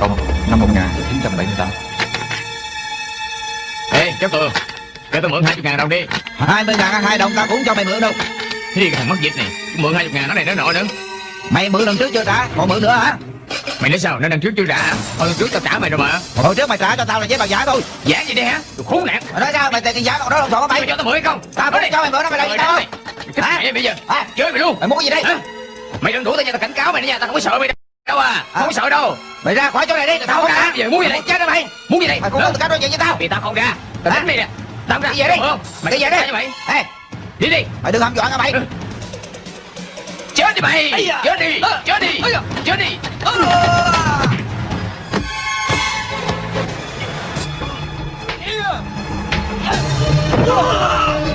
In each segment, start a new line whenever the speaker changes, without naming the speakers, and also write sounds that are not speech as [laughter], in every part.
công năm 1978
Ê cháu Tường Cho tôi mượn 20 ngàn đồng đi.
20 ngàn hai đồng tao cũng cho mày mượn đâu.
Thì cái thằng mất dịch này? Mượn 20 ngàn nó này nó nọ nữa.
Mày mượn lần trước chưa trả? Còn mượn nữa hả?
Mày nói sao? Nó lần trước chưa trả? Hả Hồi lần trước tao trả mày rồi mà.
Hồi trước mày trả cho tao là giấy bằng giả thôi.
Giả gì đây hả? Đồ khốn nạn.
Mày nói sao? Mày tiền giả còn đó lộn xộn hả mày.
Mày cho tao mượn hay không?
Tao không cho mày mượn đó mày làm gì tao.
Cái bây giờ.
Hả?
Chơi mày luôn.
Mày muốn cái gì đây
Hả? Mày đừng đuổi tao nha tao cảnh cáo mày đó nha Tao không có sợ mày đâu à? Không có sợ đâu.
Mày ra khỏi chỗ này đi. Tao
Tao
không
không Bây giờ muốn gì đây?
Chết đó mày.
Muốn gì đây?
Mày không được nói chuyện với tao.
Vì tao không ra. Tao đánh mày nè. Tao không ra.
Đi về đi.
Không? Mày
Đi về đi.
Mày.
Ê.
Đi đi.
Mày đừng hăm dọa nha mày.
Chết đi mày. Chết đi. Chết đi. Chết đi.
Macau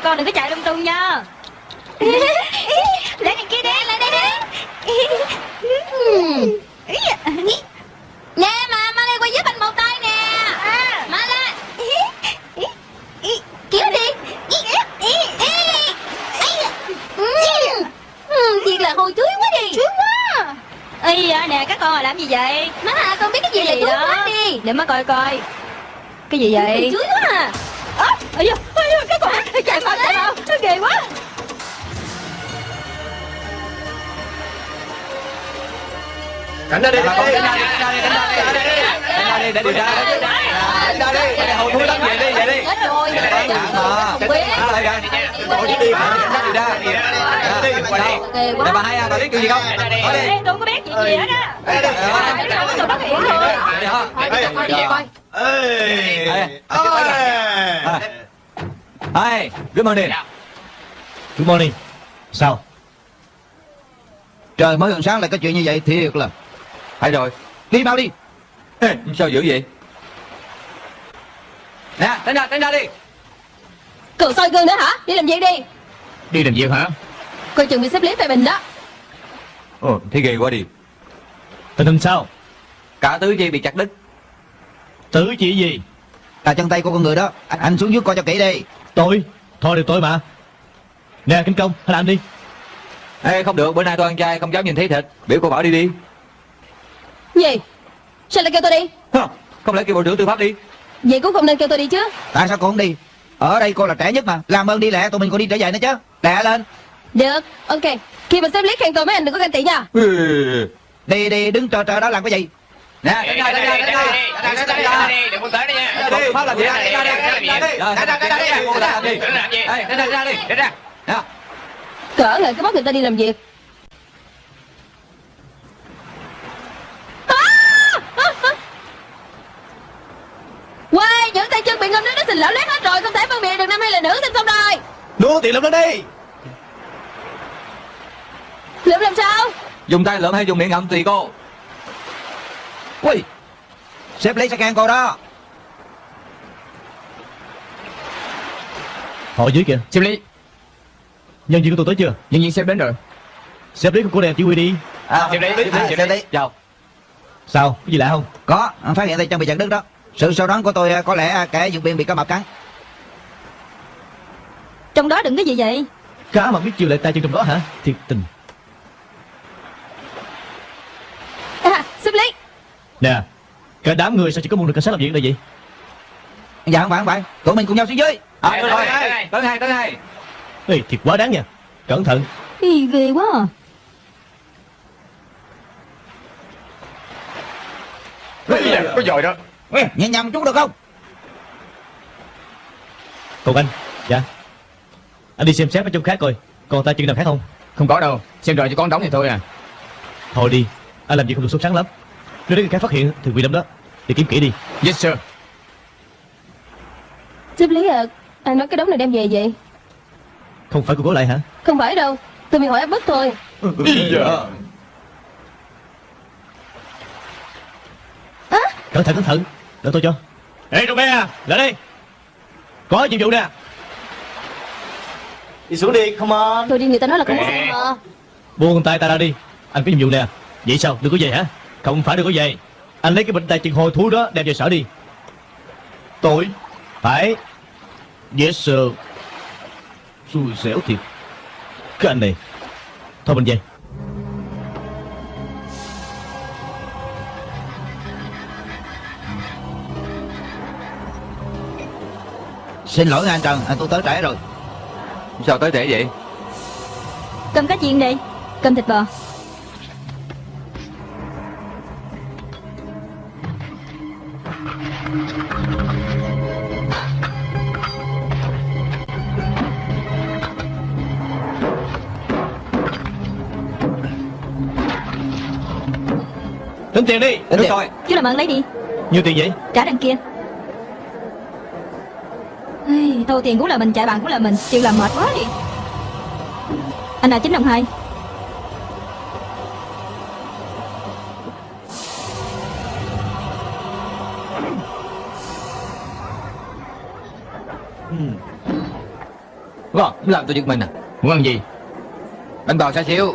tụi con đừng có chạy lung tung nha. [laughs] Lấy này kia đi Lấy đây đi. Nè mà Mang qua giúp anh một tay nè. Mang lên Kéo đi Thiệt là hôi chuối quá đi. Chuối quá. Ây da nè các con là làm gì vậy? Má à con biết cái gì vậy túi quá đi. Để má coi coi. Cái gì vậy? Chuối quá
Cảnh ra đi, cảnh ra đi, cảnh ra đi, cảnh ra đi, cảnh ra đi, cảnh ra đi, để điều tra. Cảnh ra đi, để hầu thúi lắm, về đi, về đi.
rồi
Cảnh mà.
không biết
Cảnh lại kìa. Bộ chỉ đi, cảnh sát điều tra.
Ghê
Nè bà hai à, bà biết chuyện gì không? Nói đi.
Ê, tôi có biết chuyện gì hết á Cái có tụi nó hiểu thôi? Coi đi, coi.
Hi, good morning.
Good morning Sao Trời mới gần sáng lại có chuyện như vậy thiệt là
Hay rồi.
Đi mau đi
Ê, Sao dữ vậy? Nè, tránh ra, tránh ra đi.
Cường soi gương nữa hả đi làm việc đi
Đi làm việc hả
coi chừng bị xếp lý phê bình đó
Ồ, thế ghê quá đi.
Tình hình sao?
Cả tứ chi bị chặt đứt.
Tử chỉ gì?
Là chân tay của con người đó Anh, anh xuống dưới coi cho kỹ đi
Tôi? Thôi được tôi mà. Nè Kinh Công, hãy làm đi.
Ê, không được, bữa nay tôi ăn chay, không dám nhìn thấy thịt. Biểu cô bảo đi đi.
Gì sao lại kêu tôi đi?
Không lẽ kêu bộ trưởng tư pháp đi?
vậy cũng không nên kêu tôi đi chứ
Tại sao cô không đi Ở đây cô là trẻ nhất mà Làm ơn đi lẹ tụi mình còn đi trở về nữa chứ Lẹ lên
được ok khi mà xếp lý khen tôi mấy anh đừng có ganh tị nha
Ừ.
Đi đi đứng chờ chờ đó làm cái gì
Nè, tránh ra, tránh ra. Tránh ra, tránh ra.
Đừng muốn tới đây nha
tư pháp làm gì đó, tránh ra đi. ra đi
Rồi,
ra ra ra đi
Cô
ra đi
Để làm gì?
Ê, ra ra ra đi
Để ra.
Đó.
Cỡ lại cái bắt người ta đi làm việc Quay, những tay chân bị ngâm nước nó xình lở lét hết rồi Không thể phân biệt được nam hay là nữ tin không rồi.
Đua tiền lượm lên đi.
Lượm làm sao?
Dùng tay lượm hay dùng miệng ngậm tùy cô.
Ui Sếp lấy scan cô đó.
Họ ở dưới kìa.
Xem lý.
Nhân viên của tôi tới chưa?
Nhân viên sếp đến rồi.
Sếp lý của cô đem chỉ huy đi.
À,
Sếp
à,
sếp
sếp lấy.
chào.
Sao? Có gì lạ không?
Có phát hiện tay chân bị chặt đứt đó Sự sâu đoán của tôi à, có lẽ à, kẻ dựng biên bị cá mập cắn.
Trong đó đừng cái gì vậy.
Cá mà biết chiều lại tay chân trong đó hả? Thiệt tình.
À, xếp lý
Nè Cả đám người sao chỉ có một người cảnh sát làm việc đây vậy?
Dạ không phải không phải. Tụi mình cùng nhau xuống dưới.
À,
Đây,
tới
đây,
hai
đây.
tới hai tới hai.
Ê thiệt quá đáng nha. Cẩn thận.
Ý, ghê quá. À.
Có dòi đó.
Nhẹ nhầm chút được không?
Còn anh Dạ. Anh đi xem xét ở trong khác coi Còn tay chân nào khác không?
Không có đâu. Xem rồi chỉ có đóng thì thôi à.
Thôi đi Anh làm gì không được sốt sáng lắm. Nếu đến người khác phát hiện thì bị đâm đó Đi kiếm kỹ đi.
Yes sir.
Xếp lý à Anh nói cái đống này đem về vậy?
Không phải cô cố lại hả?
Không phải đâu Tôi bị hỏi áp bức thôi.
Cẩn thận cẩn thận Đợi tôi cho. Ê Rô à Lại đây. Có nhiệm vụ nè.
Đi xuống đi come on.
Thôi đi người ta nói là không có xe mà.
Buông tay ta ra đi. Anh có nhiệm vụ nè. Vậy sao? Đừng có về hả? Không phải đừng có về. Anh lấy cái bệnh tay chân hồi thú đó đem về sở đi. Tội. Phải. Yes sir. Xui xẻo thiệt. Cái anh này. Thôi mình về
Xin lỗi anh Trần à, tôi tới trễ rồi.
Sao tới trễ vậy?
Cầm cá chiên đi Cầm thịt bò.
Tính tiền đi
Tính
rồi
Chú làm ơn lấy đi.
Nhiêu tiền vậy?
Trả đằng kia Thu tiền cũng là mình, chạy bàn cũng là mình Chịu làm mệt quá đi Anh là chín đồng hai
Vâng, làm tôi giật mình à
Muốn ăn gì?
Anh bò xa xíu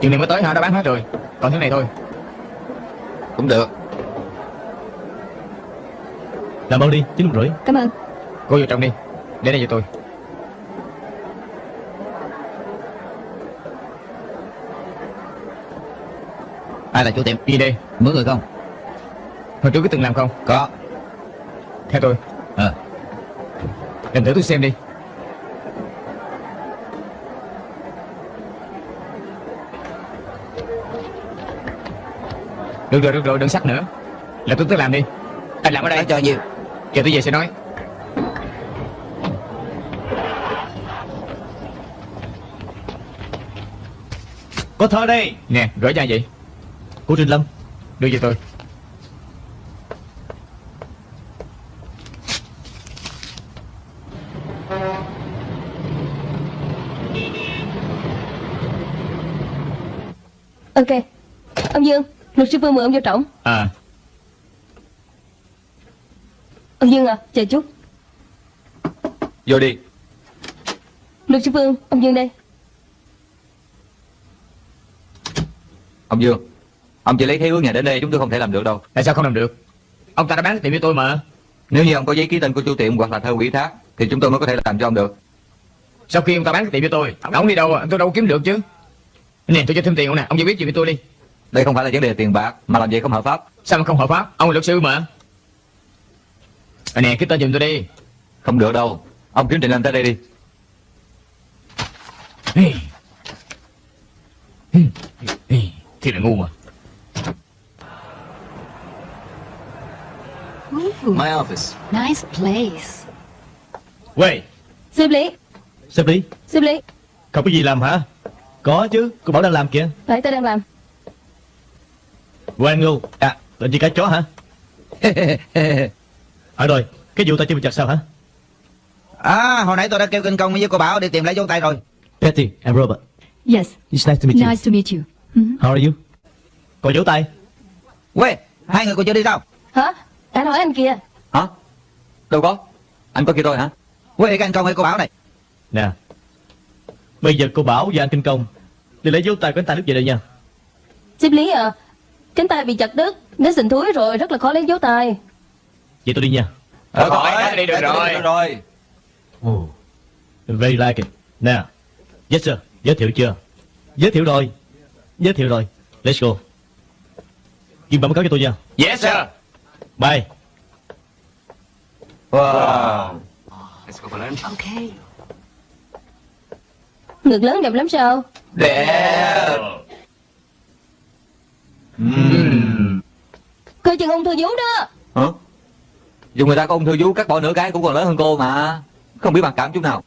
Chừng này mới tới hả? Đã bán hết rồi. Còn thứ này thôi.
Cũng được
Làm ơn đi Chín rưỡi
Cảm ơn
Cô vô trong đi. Để đây cho tôi.
Ai là chủ tiệm
Đi đi.
Mướn người không
Hồi trước có từng làm không?
Có
Theo tôi.
Ờ
Làm thử tôi xem đi. Được rồi, được rồi, đừng sắc nữa. Là tôi tới làm đi. Anh làm ở đây.
Anh cho nhiều
Giờ tôi về sẽ nói.
Có thơ đây.
Nè, gửi ra vậy.
Cô Trình Lâm
Đưa cho tôi.
Ok. Ông Dương Luật sư Phương mời ông vô trọng
À,
Ông Dương à Chờ chút.
Vô đi.
Luật sư Phương Ông Dương đây
Ông Dương Ông chỉ lấy khế ước nhà đến đây chúng tôi không thể làm được đâu
tại sao không làm được? Ông ta đã bán tiệm cho tôi mà.
Nếu như ông có giấy ký tên của chủ tiệm hoặc là thơ ủy thác Thì chúng tôi mới có thể làm cho ông được
Sau khi ông ta bán tiệm cho tôi, ông đi đâu à? Tôi đâu kiếm được chứ. Nè, tôi cho thêm tiền ông nè, ông giải quyết chuyện với tôi đi.
Đây không phải là vấn đề tiền bạc Mà làm vậy không hợp pháp
Sao mà không hợp pháp? Ông là luật sư mà. À, nè, cái tên giùm tôi đi.
Không được đâu Ông kiếm Trình Lâm tới đây đi
Ê. Ê. Ê. Thiệt là ngu mà.
My office.
Nice place.
Quay
Xếp lý.
Xếp lý.
Xếp lý.
Không có gì làm hả? Có chứ Cô bảo đang làm kìa.
Phải tôi đang làm.
Quang Ngưu. À Định gì cá chó hả? [laughs] À rồi Cái vụ tay chân bị chặt sao hả?
À hồi nãy tôi đã kêu kinh công với cô Bảo đi tìm lại dấu tay rồi.
Betty and Robert.
Yes,
It's nice to meet you.
Nice to meet you. Mhm.
How are you? Còn dấu tay.
Quê Hai người còn chưa đi sao?
Hả? Anh hỏi anh kìa.
Hả? Đâu có. Anh có kia thôi hả?
Quê cái anh công hay cô Bảo này.
Nè. Bây giờ cô Bảo và anh Kinh Công Đi lấy dấu tay của anh ta lúc về đây nha.
Xếp lý à? Cánh tay bị chặt đứt Nó sình thúi rồi Rất là khó lấy dấu tay.
Vậy tôi đi nha.
Được rồi, đã đi được rồi.
Được rồi.
oh. Very like it. Nè. Yes sir. Giới thiệu chưa? Giới thiệu rồi Giới thiệu rồi. Let's go. Ghi bản báo cáo cho tôi nha.
Yes sir.
Bye.
Wow.
Ngực lớn đẹp lắm sao?
Đẹp.
Coi chừng ung thư vú đó.
Hả? Dù người ta có ung thư vú cắt bỏ nửa cái cũng còn lớn hơn cô mà. Không biết bằng cảm chút nào.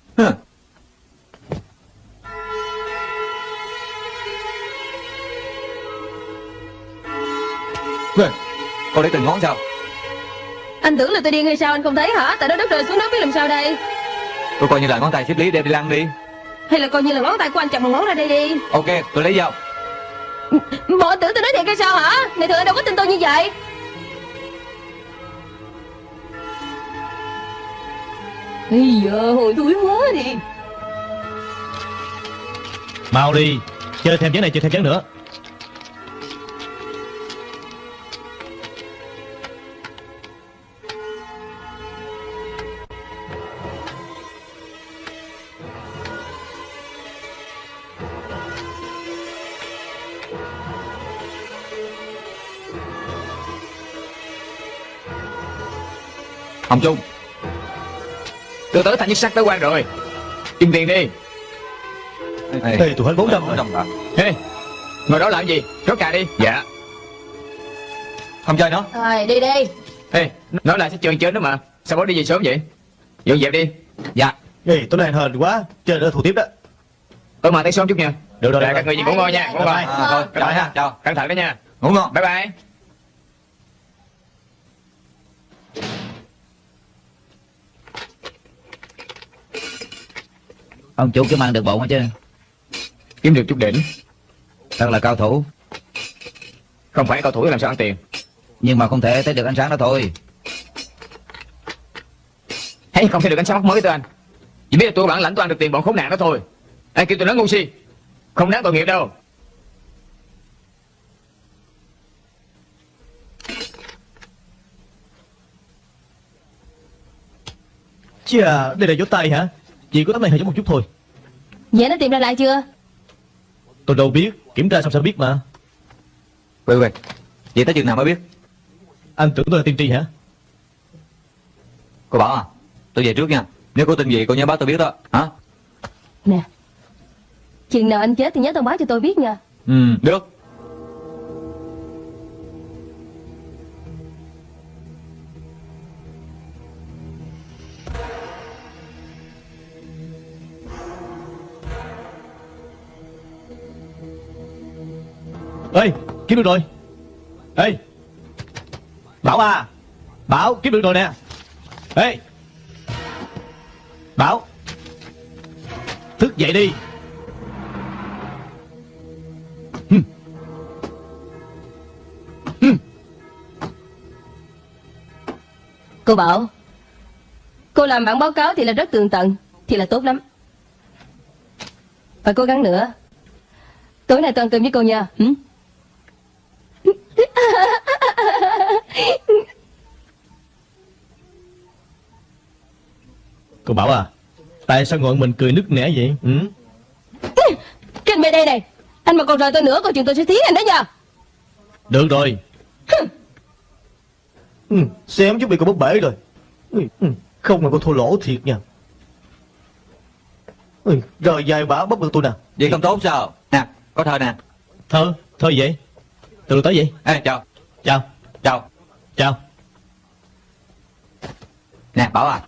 Cô để từng ngón sao?
Anh tưởng là tôi điên hay sao anh không thấy hả? Tại đó đất rơi xuống đất biết làm sao đây?
Tôi coi như là ngón tay xếp lý đem đi lăn đi.
Hay là coi như là ngón tay của anh chặt một ngón ra đây đi?
Ok, tôi lấy dao.
Bộ tưởng tôi nói thiệt hay sao hả? Này thường anh đâu có tin tôi như vậy? Bây giờ hồi thúi quá đi.
Mau đi Chơi thêm chén này chơi thêm chén nữa
Hồng Trung,
Tôi tới thành nhất sắc tới quan rồi. Kim tiền đi.
Ê. Tôi hết 400 rồi.
Đồng bạc.
Ê Ngồi đó làm gì? Rót cà đi. Dạ.
Không chơi nữa.
Rồi đi đi.
Ê Nói là sẽ chơi chơi nữa mà. Sao bỏ đi về sớm vậy? Dọn dẹp đi.
Dạ.
Ê tôi này hên quá. Chơi nữa thủ tiếp đó.
Ở mà tay sớm chút nha.
Được rồi
Dạ,
được
các
rồi.
người gì ngủ ngon nha. Ngủ ngon.
À, thôi,
Rồi. Ha
chào.
Cẩn thận đó nha.
Ngủ ngon.
Bye bye
Ông chủ kiếm ăn được bộn hết chứ?
Kiếm được chút đỉnh.
Thật là cao thủ.
Không phải cao thủ làm sao ăn tiền.
Nhưng mà không thể thấy được ánh sáng đó thôi.
Hay không thể được ánh sáng mắt mới tới anh Chỉ biết là tôi bản lãnh tôi ăn được tiền bọn khốn nạn đó thôi. Ai kêu tôi nói ngu si. Không đáng tội nghiệp đâu.
Chà đây là dấu tay hả Chỉ có tấm này hơi giống một chút thôi
Vậy nó tìm ra lại chưa
Tôi đâu biết Kiểm tra xong sẽ biết mà
Quên quên. Vậy tới chừng nào mới biết?
Anh tưởng tôi là tiên tri hả
Cô bảo à, tôi về trước nha. Nếu có tin gì cô nhớ báo tôi biết đó. Hả?
Nè Chừng nào anh chết thì nhớ thông báo cho tôi biết nha
Ừ, được.
Ê, kiếm được rồi. Ê. Bảo à Bảo, kiếm được rồi nè. Ê. Bảo. Thức dậy đi.
Cô bảo, Cô làm bản báo cáo thì là rất tường tận, Thì là tốt lắm. Phải cố gắng nữa. Tối nay tôi ăn cơm với cô nha. Ừ?
Cô Bảo à Tại sao ngồi mình cười nức nẻ vậy? Ừ?
Cái anh bên đây này Anh mà còn rời tôi nữa Coi chừng tôi sẽ thiến anh đó nha
Được rồi. Ừ, Xem chút bị cô bóp bể rồi. Ừ, ừ, Không mà cô thua lỗ thiệt nha. Ừ, Rồi dài bả bóp được tôi nè.
Vậy không tốt sao? Nè, có thơ nè.
Thơ, thơ vậy Từ tới vậy.
Ê, chào.
Chào,
Chào.
chào.
Nè, Bảo à.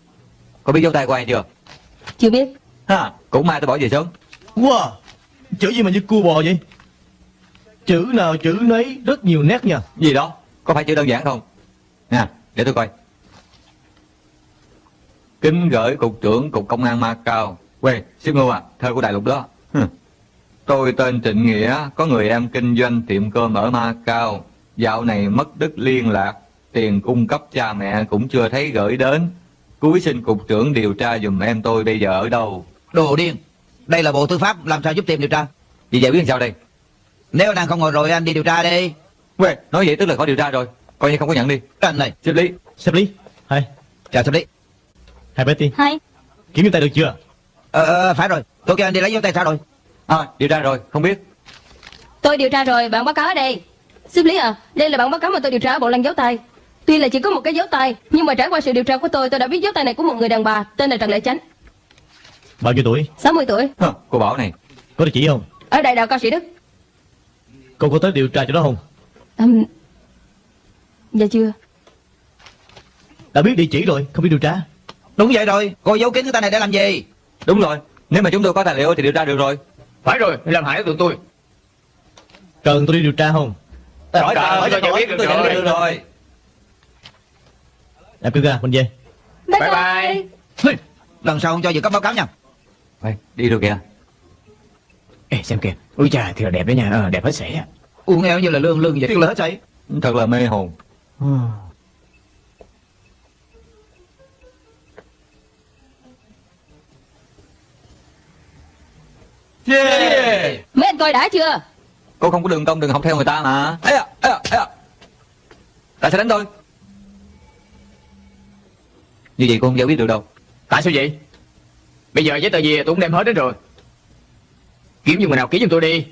Có biết dấu tay của ai chưa?
Chưa biết.
Ha, Cũng mai tôi bỏ về sớm.
Wow Chữ gì mà như cua bò vậy? Chữ nào chữ nấy rất nhiều nét nha.
Gì đó Có phải chữ đơn giản không? Nè để tôi coi. Kính gửi cục trưởng cục công an Macau. Quê Siêu Ngưu à Thơ của đại lục đó. Tôi tên Trịnh Nghĩa Có người em kinh doanh tiệm cơm ở Macau Dạo này mất đứt liên lạc Tiền cung cấp cha mẹ cũng chưa thấy gửi đến. Cuối xin cục trưởng điều tra dùm em tôi bây giờ ở đâu?
Đồ điên Đây là bộ tư pháp làm sao giúp tìm điều tra?
Vậy giải quyết sao đây?
Nếu nàng không ngồi rồi anh đi điều tra đi.
Quê Nói vậy tức là có điều tra rồi Coi như không có nhận đi.
Anh này.
Xếp lý.
Xếp lý. Hai
Chào xử lý.
Hai Betty.
Hai
Kiểm dấu tay được chưa?
Ờ, ờ phải rồi. Tôi kêu anh đi lấy dấu tay sao rồi
À điều tra rồi không biết.
Tôi điều tra rồi, bản báo cáo ở đây. Xếp lý à, đây là bản báo cáo mà tôi điều tra ở bộ lăng dấu tay. Tuy là chỉ có một cái dấu tay Nhưng mà trải qua sự điều tra của tôi Tôi đã biết dấu tay này của một người đàn bà Tên là Trần Lệ Chánh.
Bao nhiêu tuổi?
60 tuổi.
Hờ, Cô Bảo này.
Có địa chỉ không?
Ở đại đạo cao sĩ Đức.
Cô có tới điều tra chỗ đó không?
Um, Dạ chưa.
Đã biết địa chỉ rồi Không biết điều tra.
Đúng vậy rồi Cô giấu kín cái tay này để làm gì?
Đúng rồi Nếu mà chúng tôi có tài liệu thì điều tra được rồi
Phải rồi làm hại tụi tôi.
Cần tôi đi điều tra không?
Hỏi
Trời ơi, tôi giải quyết được
tôi
rồi.
được rồi.
Đạp cưng ra mình về
Bye
Bye
bye.
Lần sau không cho dự cấp báo cáo nha.
Ê, Đi rồi kìa.
Ê xem kìa. Ui chà thì là đẹp đấy nha. Ờ, Đẹp hết sảy
Uống eo như là lương lương vậy. Tiếc là hết sảy.
Thật là mê hồn Yeah.
Mấy anh coi đã chưa?
Cô không có đường công đừng học theo người ta mà. Ê à, ê à, ê à. Tại sao đánh tôi? Như vậy cô không giải quyết được đâu.
Tại sao vậy? Bây giờ giấy tờ gì tôi cũng đem hết đến rồi. Kiếm giùm người nào ký giùm tôi đi.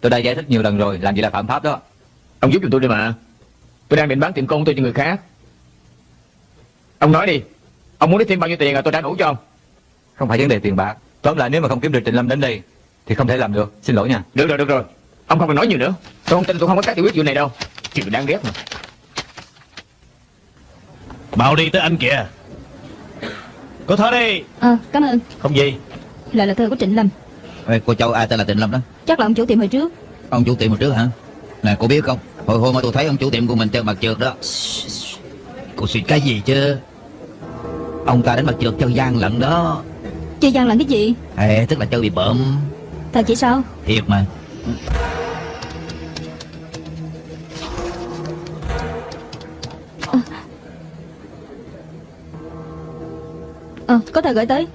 Tôi đã giải thích nhiều lần rồi Làm gì là phạm pháp đó.
Ông giúp giùm tôi đi mà. Tôi đang định bán tiệm công tôi cho người khác. Ông nói đi Ông muốn lấy thêm bao nhiêu tiền à tôi đã đủ cho ông.
Không phải vấn đề tiền bạc Tóm lại nếu mà không kiếm được Trịnh Lâm đến đây Thì không thể làm được. Xin lỗi nha.
Được rồi được rồi. Ông không cần nói nhiều nữa. Tôi không tin tôi không có cách giải quyết chuyện này đâu. Chuyện đáng ghét mà.
Bảo đi tới anh kìa. Cô thở đi.
Ờ, cảm ơn.
Không gì.
Lại là thơ của Trịnh Lâm.
Ê, Cô cháu ai tên là Tịnh Lâm đó?
Chắc là ông chủ tiệm hồi trước.
Ông chủ tiệm một trước hả? Nè cô biết không? Hồi hôm mà tôi thấy ông chủ tiệm của mình chân mặt trượt đó. Cô suy cái gì chứ? Ông ta đánh mặt trượt chân gian lận đó
Chơi gian làm cái gì?
Ê, tức là chân bị bợm.
Thật chỉ sao?
Thiệt mà.
Ờ, có tờ gửi tới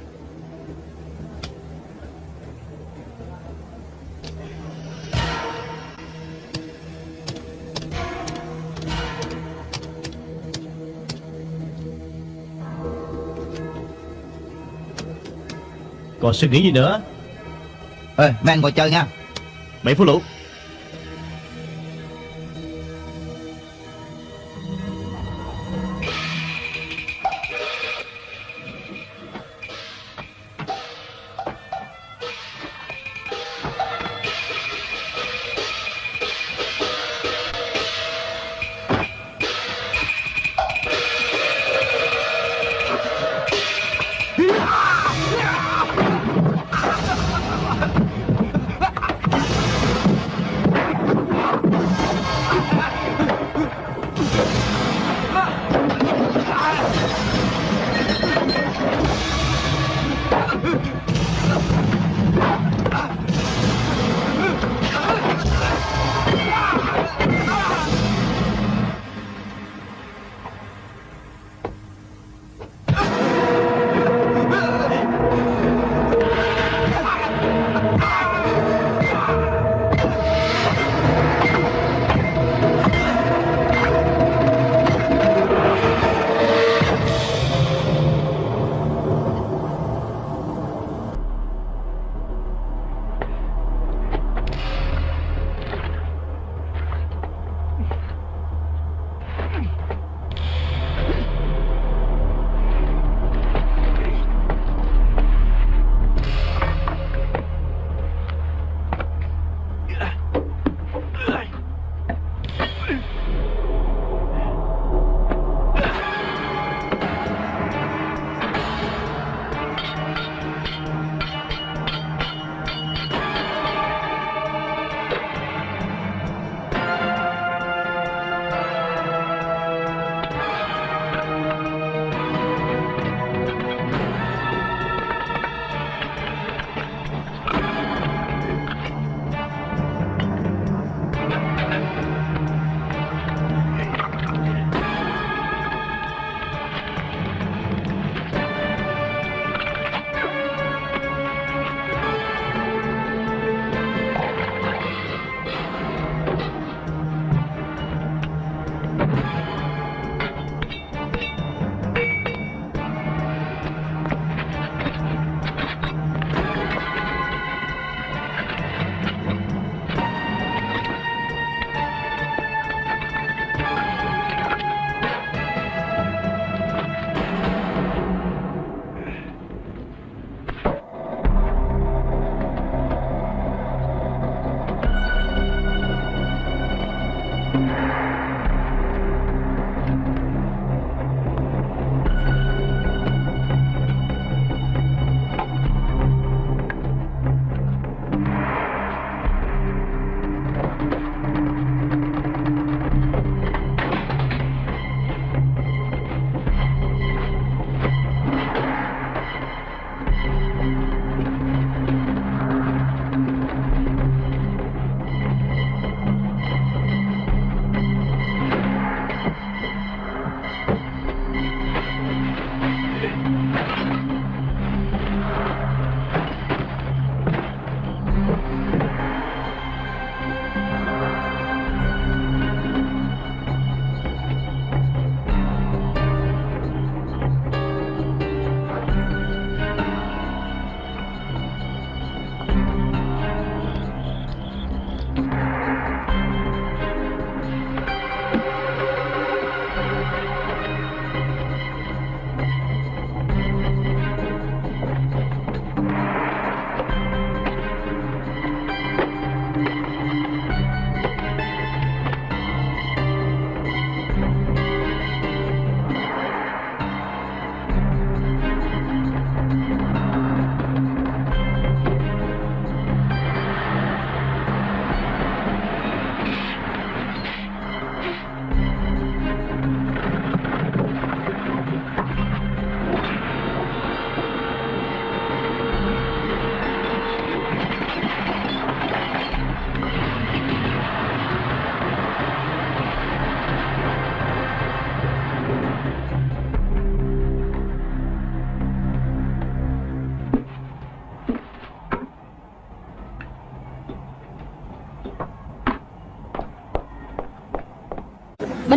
Còn suy nghĩ gì nữa?
Ê, mấy anh ngồi chơi nha.
Bảy phút lũ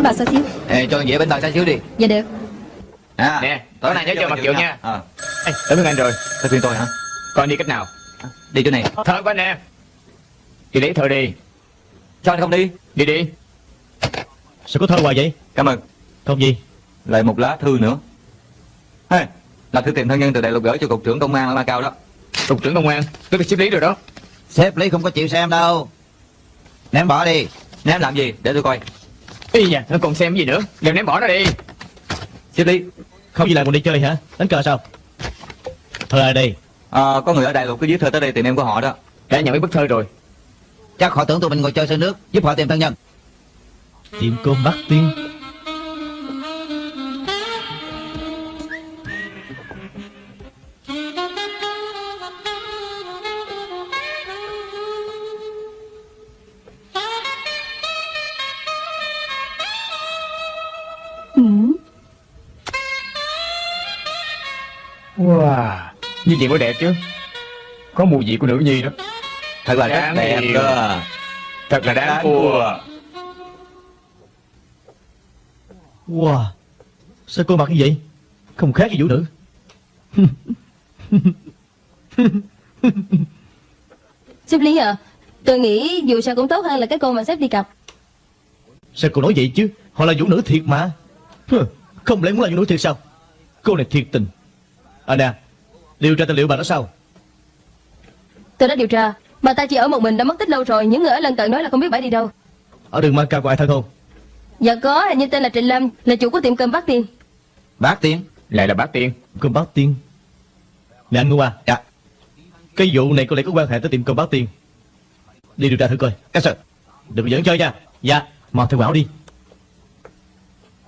Bao xá xíu
Ê, cho dễ bánh bao xá xíu đi
Dạ được
À,
Nè, tối nay nhớ cho mặt trượng nha.
Ờ,
Ê, tới bên anh rồi
tới phiên tôi hả?
Con đi cách nào
Đi chỗ này.
Thơ của anh nè Đi lấy thơ đi
Sao anh không đi?
Đi đi
Sao có thơ hoài vậy
Cảm ơn.
Không gì
Lại một lá thư nữa. Hey, là thư tìm thân nhân từ đại lục gửi cho cục trưởng công an ở Macau đó.
Cục trưởng công an Tôi được xếp lý rồi đó
Sếp Lý không có chịu xem đâu Ném bỏ đi
Ném làm gì? Để tôi coi.
Ý nha, nó còn xem cái gì nữa. Đều ném bỏ nó đi.
Xếp lý.
Không gì làm còn đi chơi hả? Đánh cờ sao? Thơ ai đây?
Ờ, có người ở đại lục cứ viết thơ tới đây tìm em của họ đó.
Đã nhận mấy bức thơ rồi.
Chắc họ tưởng tụi mình ngồi chơi sân nước Giúp họ tìm thân nhân.
Tiệm cơm Bắc Tiên
Như vậy mới đẹp chứ? Có mùi vị của nữ nhi đó.
Thật là rất
Đáng
đẹp
yêu.
cơ.
Thật là đáng
Đáng
thua.
Wow. Sao cô mặc như vậy? Không khác gì vũ nữ. [laughs]
Sếp Lý à Tôi nghĩ dù sao cũng tốt hơn là cái cô mà sếp đi cặp.
Sao cô nói vậy chứ? Họ là vũ nữ thiệt mà. Không lẽ muốn là vũ nữ thiệt sao? Cô này thiệt tình. À nè Điều tra tài liệu bà đó sao?
Tôi đã điều tra. Bà ta chỉ ở một mình đã mất tích lâu rồi. Những người ở lân cận nói là không biết bà đi đâu.
Ở đường Macau có ai thân không?
Dạ có hình như tên là Trịnh Lâm Là chủ của tiệm cơm Bắc Tiên.
Bác Tiên?
Lại là bác tiên.
Cơm Bắc Tiên? Nè anh Ngô à
Dạ.
Cái vụ này có lẽ có quan hệ tới tiệm cơm Bắc Tiên. Đi điều tra thử coi.
Các sự
Đừng có dẫn chơi nha. Dạ Mà theo bảo đi.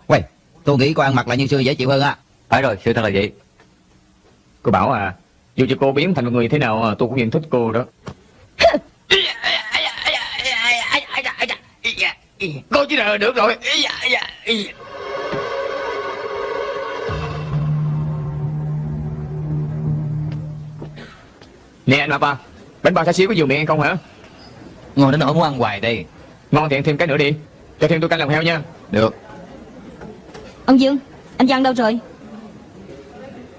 Quay Tôi nghĩ cô ăn mặc lại như xưa dễ chịu hơn á.
Phải rồi, sự thật là vậy.
Cô bảo à Dù cho cô biến thành một người thế nào à, Tôi cũng vẫn thích cô đó. Cô chỉ là được rồi. Nè anh à Bánh bao xá xíu có nhiều miệng hay không hả?
Ngon đến nỗi muốn ăn hoài đây.
Ngon thì ăn thêm cái nữa đi. Cho thêm tôi canh lòng heo nha.
Được.
Ông Dương Anh Văn đâu rồi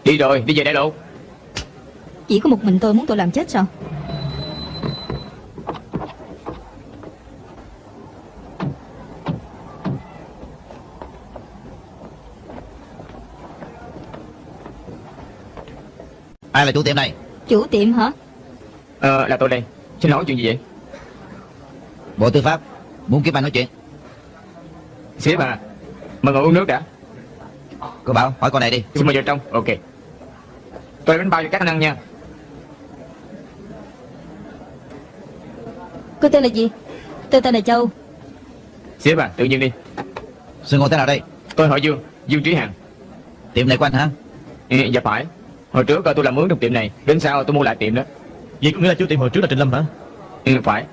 Đi rồi đi về đại lộ.
Chỉ có một mình tôi muốn tôi làm chết sao?
Ai là chủ tiệm này?
Chủ tiệm hả?
Ờ là tôi đây. Xin hỏi chuyện gì vậy?
Bộ Tư pháp Muốn kiếm anh nói chuyện.
Sếp à Mời ngồi uống nước đã.
Cô bảo hỏi con này đi.
Xin mời vào trong. Ok Tôi bánh bao cho các anh ăn nha.
Cô tên là gì? Tôi tên là Châu.
Sếp à tự nhiên đi.
Sư ngồi thế nào đây?
Tôi hỏi Dương Dương Trí Hằng.
Tiệm này của anh hả?
Ừ, Dạ phải. Hồi trước tôi làm mướn trong tiệm này Đến sau tôi mua lại tiệm đó.
Vậy có nghĩa là chủ tiệm hồi trước là Trịnh Lâm hả?
Ừ phải.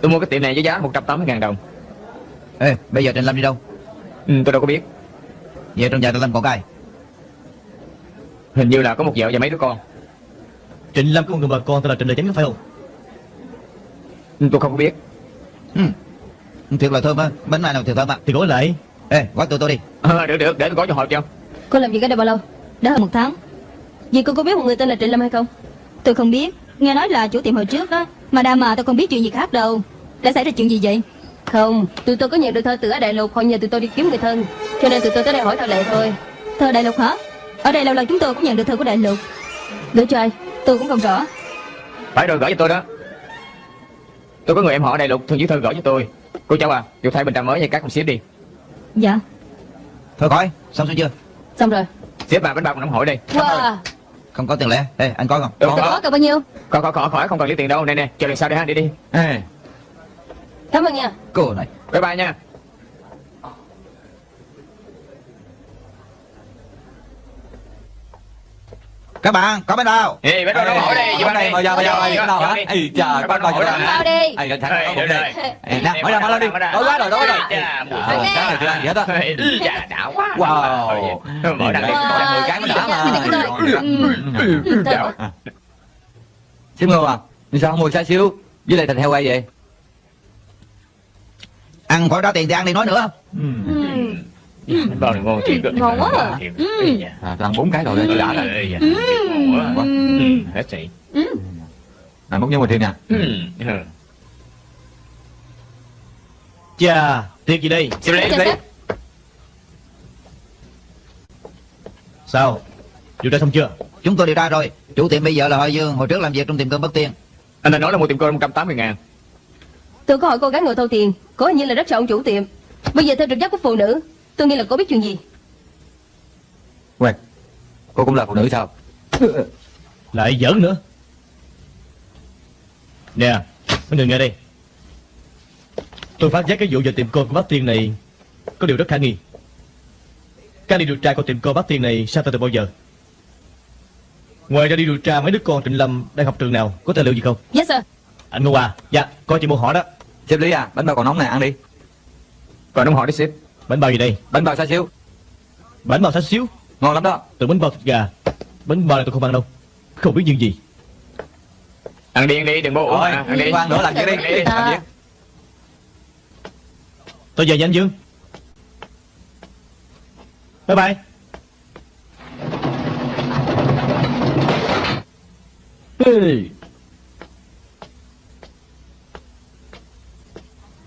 Tôi mua cái tiệm này với giá 180.000 đồng.
Ê bây giờ Trịnh Lâm đi đâu?
Ừ, Tôi đâu có biết.
Về trong nhà Trịnh Lâm còn cái
Hình như là có một vợ và mấy đứa con.
Trịnh Lâm có một người bà con tên là Trịnh Đại Chánh có phải không?
Ừ, Tôi không có biết.
Ừ. Thiệt là thơm á. Bánh này nào thiệt thơm á?
Thì gọi lại.
Ê gói tụi tôi đi.
Ờ, Được được. Để tôi gói cho họ cho.
Cô làm việc ở đây bao lâu? Đã hơn một tháng. Vì cô có biết một người tên là Trịnh Lâm hay không? Tôi không biết. Nghe nói là chủ tiệm hồi trước đó. Mà đa mà tôi không biết chuyện gì khác đâu. Đã xảy ra chuyện gì vậy? Không Tụi tôi có nhận được thơ từ ở Đại Lục. Họ nhờ tụi tôi đi kiếm người thân. Cho nên tụi tôi tới đây hỏi thơ lệ thôi. Thơ Đại Lục hả Ở đây lâu lần chúng tôi cũng nhận được thơ của Đại Lục. Gửi cho ai? Tôi cũng không rõ.
Phải rồi gửi cho tôi đó. Tôi có người em họ ở Đại Lục thường viết thơ gửi cho tôi. Cô cháu à Chịu thay bình trà mới cho các con xếp đi.
Dạ.
Thôi khỏi Xong xuôi chưa?
Xong rồi.
Xếp bà bánh bao còn nóng hổi đây.
Wow.
Không có tiền lẻ. Ê anh có không?
Tôi có.
có
cần bao nhiêu?
Khỏi khỏi khỏi khỏi không cần lấy tiền đâu. Nè nè chờ lần sau đây ha đi đi.
Ê,
Cảm ơn nha.
Cô này.
Bye bye nha
Các bạn có bánh bao
Ê bánh bao nóng hổi đây
Hôm nay mời ra, mời ra, mời ra, đâu hả?
Ê, nóng hổi
cho
hả?
Bao đi
Ê,
sàng
được
không
rồi.
Ê, nè, mở ra, mở ra đi. Đói quá rồi, đói rồi. Sáng này chưa ăn gì hết á.
Chà, đã quá
Wow. Đây,
đây
có mười cái mới đã mà.
Ừ, ừ.
Xíu ngô à, nhưng sao không mua xá xíu với lại thịt heo quay vậy?
Ăn khỏi trả tiền thì ăn đi nói nữa
ngon thiệt đó.
Ngon quá à.
Thiệt.
Ừ.
À, tôi ăn bốn cái rồi đây, tôi đã rồi.
Ừ.
Ngon quá.
Ừ.
Ừ, Hết sảy.
Này múc với mình thêm.
Ừ. Ừ.
Chà Tiệc gì đây
Xem lấy,
Chà,
lấy.
sếp.
Sao Điều tra xong chưa
Chúng tôi điều tra rồi Chủ tiệm bây giờ là Hội Dương Hồi trước làm việc trong tiệm cơm Bất Tiên
Anh đã nói là mua tiệm cơm 180 ngàn.
Tôi có hỏi cô gái ngồi thâu tiền Cô hình như là rất sợ ông chủ tiệm Bây giờ theo trực giác của phụ nữ Tôi nghĩ là cô biết chuyện gì?
Quên, cô cũng là phụ nữ sao?
Lại giỡn nữa? Nè Mấy người nghe đây. Tôi phát giác cái vụ về tiệm cơm của bác Tiên này Có điều rất khả nghi. Các đi điều tra của tiệm cơm bác Tiên này Sao từ bao giờ? Ngoài ra đi điều tra mấy đứa con Trịnh Lâm Đang học trường nào Có tài liệu gì không?
Yes sir.
Anh Ngô à Dạ Coi chị mua hỏi đó.
Sếp Lý à, bánh bao còn nóng nè, ăn đi.
Còn ông hỏi đi sếp.
Bánh bao gì đây?
Bánh bao xa xíu,
Bánh bao xá xíu?
Ngon lắm đó.
Từ bánh bao thịt gà. Bánh bao này tôi không ăn đâu. Không biết những gì.
Ăn đi, ăn đi, đừng bố uống.
Thôi,
mà, ăn đi.
ăn nữa làm việc đi, đi, làm việc.
Tôi về nha anh Dương. Bye bye. Hey.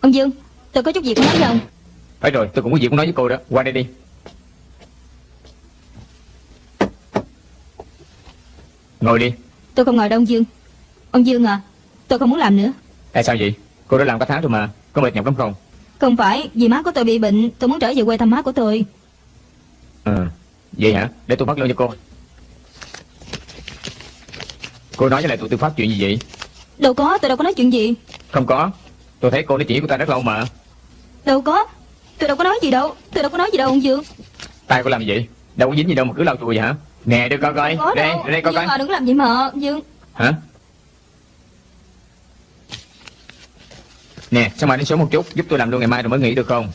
Ông Dương Tôi có chút việc muốn nói với ông
Phải rồi, tôi cũng có việc muốn nói với cô đó. Qua đây đi. Ngồi đi.
Tôi không ngồi đâu ông Dương Ông Dương à Tôi không muốn làm nữa
Tại sao vậy? Cô đã làm cả tháng rồi mà. Có mệt nhọc lắm không?
Không phải Vì má của tôi bị bệnh Tôi muốn trở về quê thăm má của tôi
Ừ. Vậy hả? Để tôi phát lương cho cô. Cô nói với lại tụi tư pháp chuyện gì vậy?
Đâu có Tôi đâu có nói chuyện gì
Không có. Tôi thấy cô nói chuyện của ta rất lâu mà.
Đâu có Tôi đâu có nói gì đâu Tôi đâu có nói gì đâu ông Dương
Tay cô làm gì vậy? Đâu có dính gì đâu mà cứ lau chùi vậy hả? Nè, đưa coi coi.
Có
Đây,
đâu
đây coi
Dương
coi.
à đừng có làm vậy mà ông Dương
Hả? Nè, sao mà đến sớm một chút, giúp tôi làm luôn ngày mai rồi mới nghỉ được không?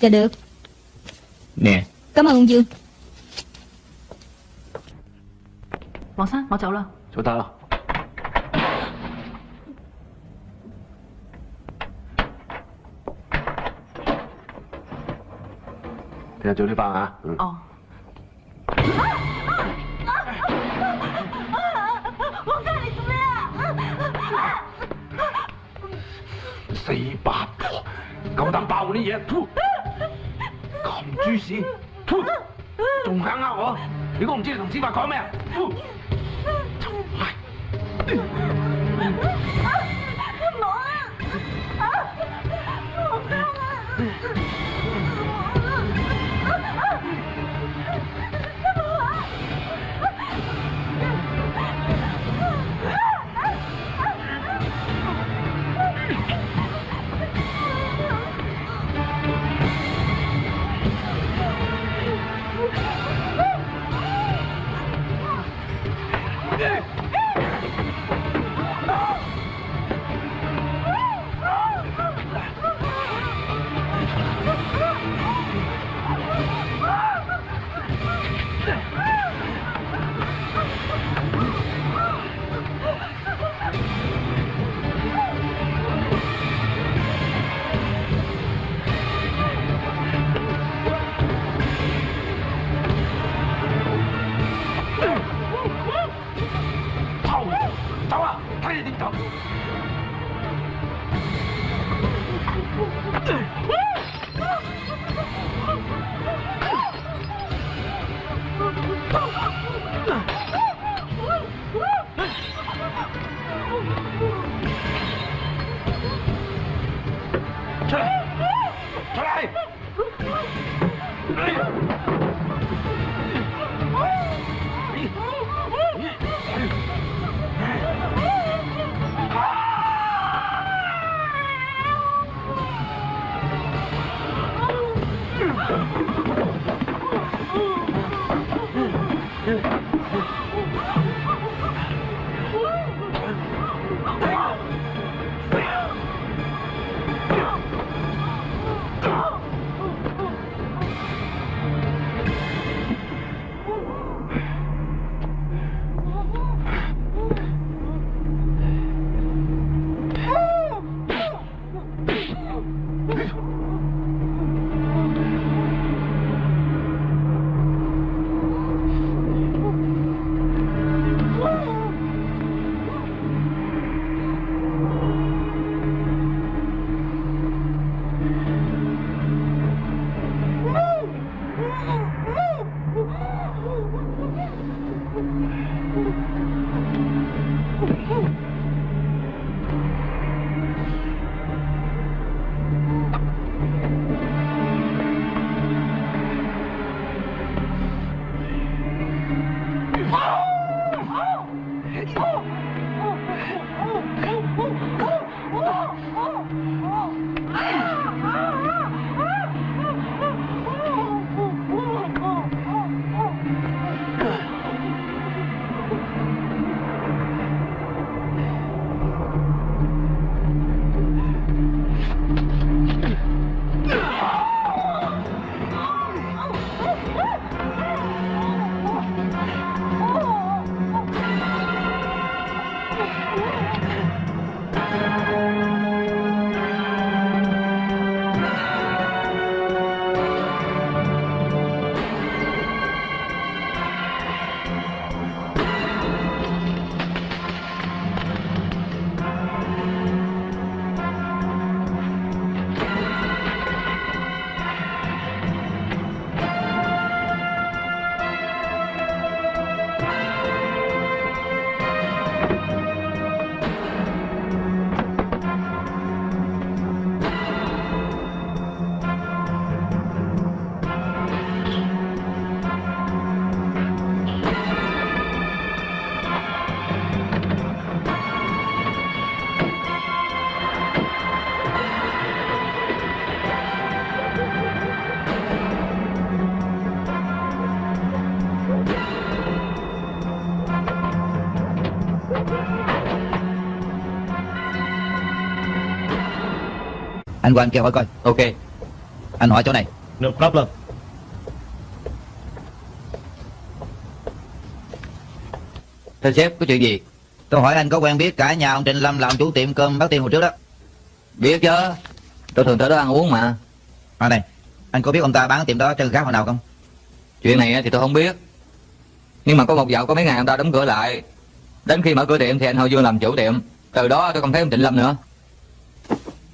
Dạ được
Nè,
Cảm ơn ông Dương
黄生，我走啦。
做得啦。 听日早啲翻啊。
哦。
王哥，你做咩啊？四八婆，咁胆爆啲嘢，咁猪屎，吐！仲肯呃我？如果唔知你同司法讲咩啊？吐！唔好啊！我！
Anh qua anh kêu hỏi coi
Ok.
Anh hỏi chỗ này
No problem.
Thưa sếp, có chuyện gì?
Tôi hỏi anh có quen biết cả nhà ông Trịnh Lâm làm chủ tiệm cơm bác Tiên hồi trước đó
Biết chứ. Tôi thường tới đó ăn uống mà.
À này Anh có biết ông ta bán tiệm đó chân gác hồi nào không
Chuyện này thì tôi không biết. Nhưng mà có một dạo có mấy ngày ông ta đóng cửa lại. Đến khi mở cửa tiệm thì anh Hồ Dương làm chủ tiệm. Từ đó tôi không thấy ông Trịnh Lâm nữa.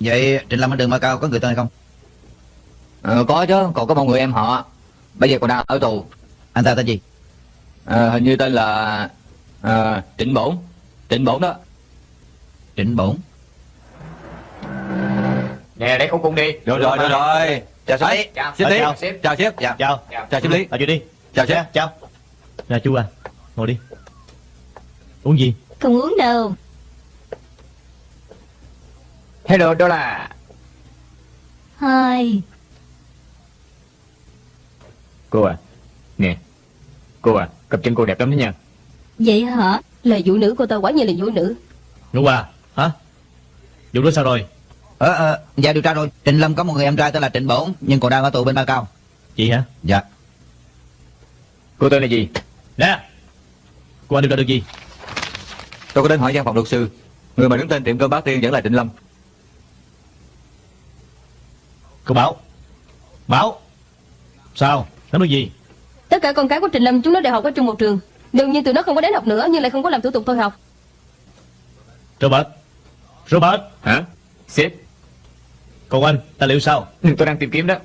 Vậy Trịnh Lâm ở đường Mai Cao có người tên hay không
Ờ, có chứ, còn có một người em họ. Bây giờ còn đang ở tù.
Anh ta tên gì
Ờ, hình như tên là ờ, Trịnh Bổn. Trịnh Bổn đó.
Trịnh Bổn
Nè lấy khẩu cung đi
Rồi rồi rồi rồi. Chào sếp.
Chào.
Sếp.
Chào.
Sếp.
Chào sếp.
Dạ
Chào.
Chào sếp Lý.
Vào chuyện đi.
Chào sếp.
Chào. Nè chú à, ngồi đi. Uống gì?
Không uống đâu
Hello đó là
Hai
Cô à Nè Cô à Cặp chân cô đẹp lắm đó nha
Vậy hả
Là vũ nữ cô ta quả nhiên là vũ nữ
Ngủ à? Hả? Vụ đó sao rồi?
Ờ ờ Dạ điều tra rồi Trịnh Lâm có một người em trai tên là Trịnh Bổn Nhưng còn đang ở tù bên Mai Cao
Chị hả?
Dạ
Cô tên là gì
Nè! Cô anh điều tra được gì?
Tôi có đến hỏi văn phòng luật sư. Người mà đứng tên tiệm cơm bát tiên vẫn là Trịnh Lâm.
Cô Bảo. Bảo. Sao? Nói được gì?
Tất cả con cái của Trịnh Lâm chúng nó đều học ở chung một trường. Đương nhiên tụi nó không có đến học nữa Nhưng lại không có làm thủ tục thôi học.
Robert. Robert.
Hả? Sếp.
Còn anh, tài liệu sao?
Ừ, Tôi đang tìm kiếm đó.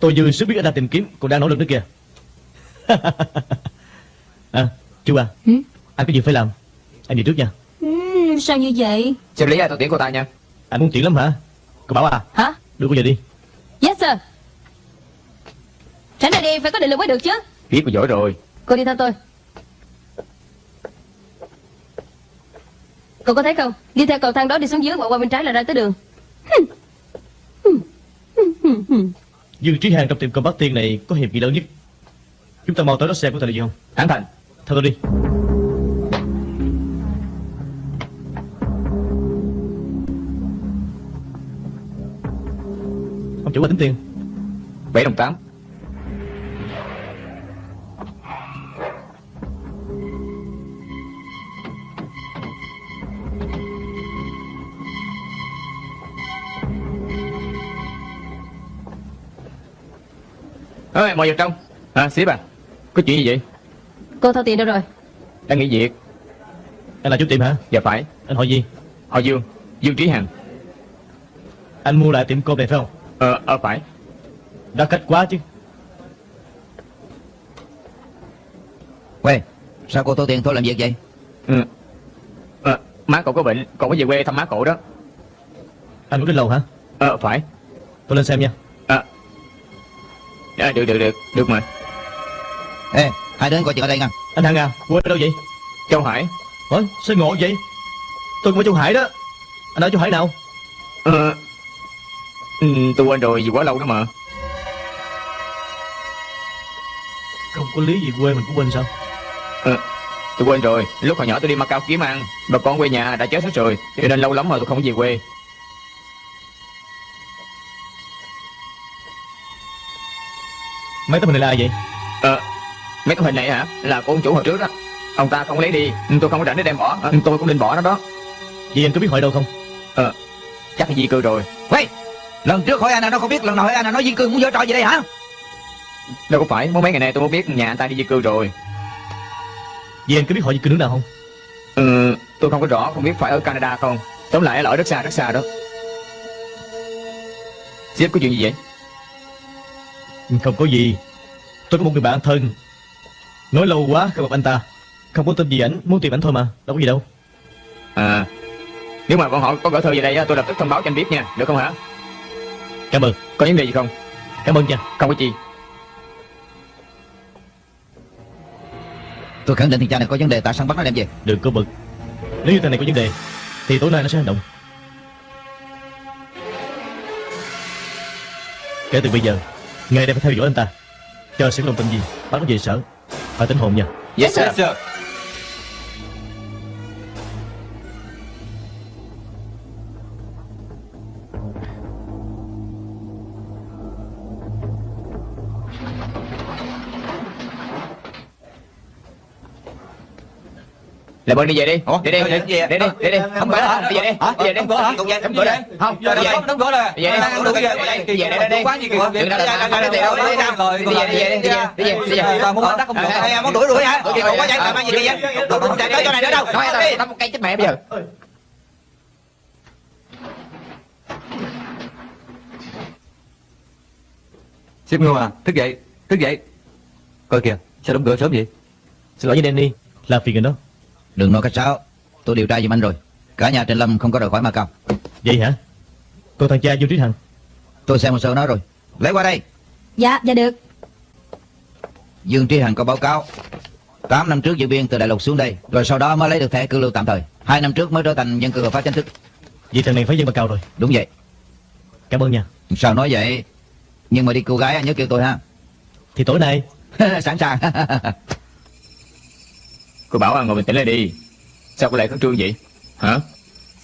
Tôi dư sức biết anh đang tìm kiếm Còn đang nỗ lực nữa kìa. [laughs] À, chú à
Hử?
Anh có việc phải làm? Anh đi trước nha.
Ừm, Sao như vậy?
Sếp Lý ơi tôi tiễn cô ta nha.
Anh muốn chuyện lắm hả? Cô Bảo à.
Hả
Đưa cô về đi.
Yes sir. Tránh ra đi phải có định lực mới được chứ.
Biết cô giỏi rồi.
Cô đi theo tôi. Cậu có thấy không? Đi theo cầu thang đó đi xuống dưới Và qua bên trái là ra tới đường.
Dương Trí Hàng trong tiệm cơm Bát Tiên này có hiệp nghị lớn nhất? Chúng ta mau tới đó xem có thể là gì không?
Thẳng thành
Theo tôi đi Ông chủ qua tính tiền
bảy đồng tám. Ơi, mời vào trong. À, sếp à Có chuyện gì vậy?
Cô thao tiền đâu rồi?
Đang nghỉ việc.
Anh là chủ tiệm hả?
Dạ phải.
Anh hỏi gì?
Họ Dương Dương Trí Hằng.
Anh mua lại tiệm cơm này phải không
Ờ, ờ phải.
Đã cách quá chứ.
Quê Sao cô thu tiền thôi làm việc vậy?
Ừ. Ờ, má cậu có bệnh Cậu có về quê thăm má cậu đó.
Anh muốn đến lầu hả?
Ờ, phải.
Tôi lên xem nha.
À, được, được, được, được mà.
Ê Hai đứa coi chừng ở đây nha.
Anh Hằng à Quê ở đâu vậy?
Châu Hải.
Ủa sao ngộ vậy? Tôi cũng ở Châu Hải đó. Anh ở Châu Hải nào?
Ờ ừ, Tôi quên rồi vì quá lâu đó mà.
Không có lý gì quê mình cũng quên sao?
Tôi quên rồi. Lúc hồi nhỏ tôi đi Macau kiếm ăn. Bà con quê nhà đã chết hết rồi Cho nên lâu lắm rồi tôi không về quê.
Mấy tấm hình này là ai vậy?
Ờ Mấy cái hình này hả? Là của ông chủ hồi trước đó. Ông ta không lấy đi Tôi không có rảnh để đem bỏ. Ờ, Tôi cũng định bỏ nó đó.
Vậy anh có biết hỏi đâu không?
Chắc là di cư rồi.
Quay Lần trước hỏi anh là nó không biết Lần nào hỏi anh là nói viên cư muốn giở trò gì đây hả?
Đâu có phải Mới mấy ngày nay tôi mới biết nhà anh ta đi di cư rồi.
Vậy anh có biết hỏi gì cư nước nào không?
Ừ Tôi không có rõ Không biết phải ở Canada không. Tóm lại là ở rất xa rất xa đó. Sếp có chuyện gì vậy?
Không có gì. Tôi có một người bạn thân. Nói lâu quá không gặp anh ta. Không có tin gì ảnh Muốn tìm ảnh thôi mà Đâu có gì đâu.
À Nếu mà bọn họ có gửi thư về đây á, tôi lập tức thông báo cho anh biết nha Được không hả
Cảm ơn.
Có vấn đề gì không?
Cảm ơn nha.
Không có gì
Tôi khẳng định thằng cha này có vấn đề Tại sao bắt nó đem về?
Đừng có bực. Nếu như thằng này có vấn đề Thì tối nay nó sẽ hành động. Kể từ bây giờ Ngày đây phải theo dõi anh ta. Chờ sự đồng tình gì Bắt nó về sở. Phải tính hồn nha.
Yes sir.
Sir
Làm ơn đi về đi.
Ủa?
Đi đi.
Đi
Đi đi Đi. đi Đóng cửa hả Đi về đi.
Hả?
Đi về đi.
Đóng cửa hả?
Đóng cửa đi Không Đi về
đóng cửa rồi.
Đi. Về đi.
Đi
Đi. Về đi đi.
Quá gì kìa
Đừng ra là làm cái gì đâu Đi về đi Đi về đi về Đi về Đi về.
Tao muốn bắt không được. Ai muốn đuổi đuổi hả? Còn quá chạy làm ăn gì kìa Tao không chạy tới chỗ này nữa đâu.
Nói
Đi.
tao Tao một cây chết mẹ bây giờ.
Sếp Ngô à? Thức dậy Thức dậy. Coi kìa Sao đóng cửa sớm vậy?
Xin lỗi với Danny. Làm phiền rồi đó
Đừng nói cách sáo Tôi điều tra giùm anh rồi. Cả nhà Trịnh Lâm không có rời khỏi Macau.
Vậy hả? Còn thằng cha Dương Trí Hằng
Tôi xem hồ sơ nó rồi. Lấy qua đây.
Dạ dạ được.
Dương Trí Hằng có báo cáo. 8 năm trước dự viên từ Đại Lục xuống đây Rồi sau đó mới lấy được thẻ cư lưu tạm thời. Hai năm trước mới trở thành dân cư hợp pháp chính thức.
Vậy thằng này phải dân bà cao rồi.
Đúng vậy.
Cảm ơn nha.
Sao nói vậy? Nhưng mà đi cô gái anh nhớ kêu tôi ha.
Thì tối nay. [laughs]
Sẵn sàng [laughs]
Cô bảo anh ngồi bình tĩnh lại đi. Sao cô lại khẩn trương vậy? Hả?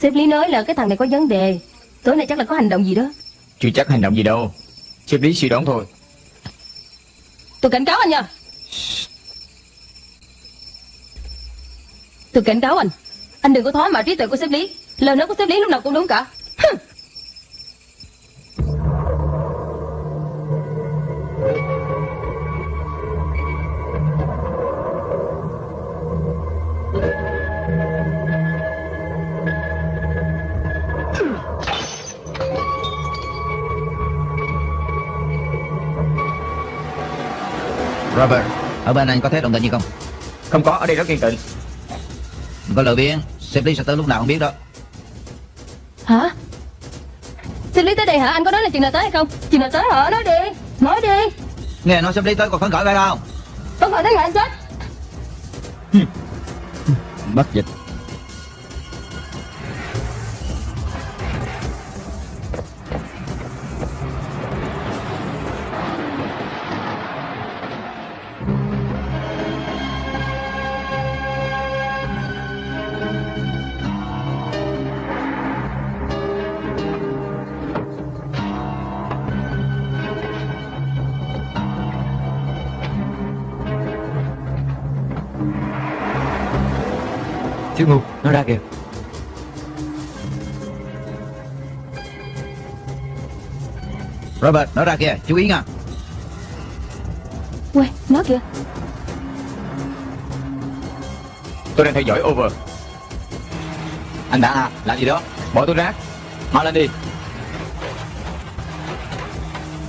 Sếp Lý nói là cái thằng này có vấn đề. Tối nay chắc là có hành động gì đó.
Chưa chắc hành động gì đâu. Sếp lý suy đoán thôi.
Tôi cảnh cáo anh nha. Tôi cảnh cáo anh. Anh đừng có thoá mạ trí tuệ của sếp Lý. Lời nói của sếp Lý lúc nào cũng đúng cả. Hừm.
Robert. Ở bên anh có thấy đồng tình gì không?
Không có ở đây rất yên tĩnh.
Có lời biếng Sếp Lý sẽ tới lúc nào không biết đó.
Hả? Sếp Lý tới đây hả? Anh có nói là chừng nào tới hay không? Chừng nào tới hả? Nói đi Nói đi.
Nghe nói sếp Lý tới còn phấn khởi phải không?
Không phải thế ngại anh chết?
Bắt dịch Robert nó ra kìa chú ý nha.
Quay Nó kìa.
Tôi đang theo dõi over.
Anh đã à Làm gì đó?
Bỏ túi rác.
Mau lên đi.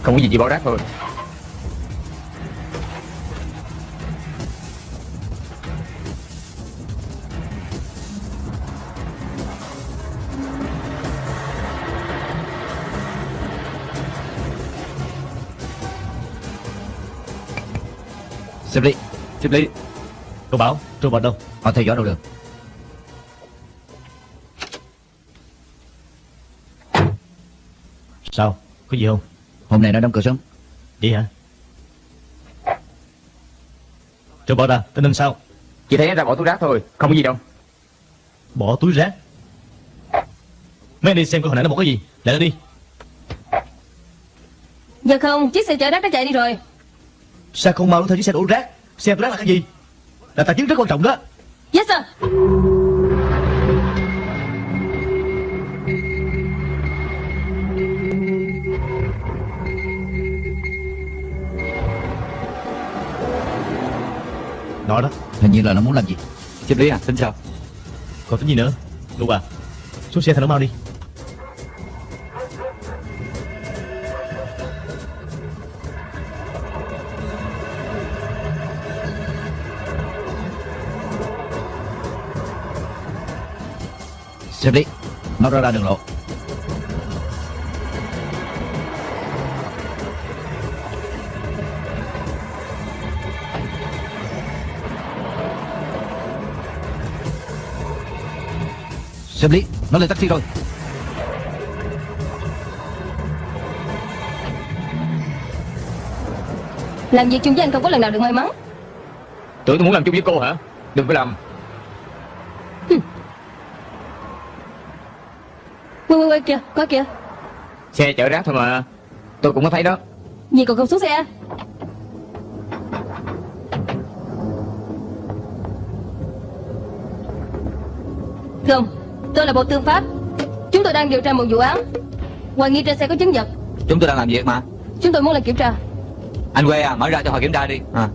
Không có gì chỉ bỏ rác thôi
Sếp Lý
Xếp lý
Cậu bảo Trương Bạch đâu?
Họ theo dõi đâu được?
Sao? Có gì không?
Hôm nay nó đóng cửa sớm.
Vậy hả? Trương Bạch à Tình hình sao?
Chỉ thấy anh ra bỏ túi rác thôi Không có gì đâu.
Bỏ túi rác? Mấy anh đi xem coi hồi nãy nó bỏ cái gì. Lại nó đi.
Dạ không chiếc xe chở rác đã chạy đi rồi
Sao không mau theo chiếc xe đổ rác? Xe đổ rác là cái gì? Là tài chính rất quan trọng đó.
Yes sir.
Nó đó.
Hình như là nó muốn làm gì.
Xếp lý à? Xin chào.
Còn tính gì nữa? Lục à. Xuống xe thằng nó mau đi
Xếp lý Nó ra ra đường lộ. Xếp lý Nó lên taxi rồi.
Làm việc chung với anh không có lần nào được may mắn.
Tưởng tôi muốn làm chung với cô hả? Đừng có làm
Quay quay quay kìa Coi kìa.
Xe chở rác thôi mà Tôi cũng có thấy đó.
Gì còn không xuống xe. Thưa ông Tôi là Bộ Tư pháp. Chúng tôi đang điều tra một vụ án. Hoài nghi trên xe có chứng vật
Chúng tôi đang làm việc mà.
Chúng tôi muốn làm kiểm tra.
Anh quê à Mở ra cho họ kiểm tra đi. À.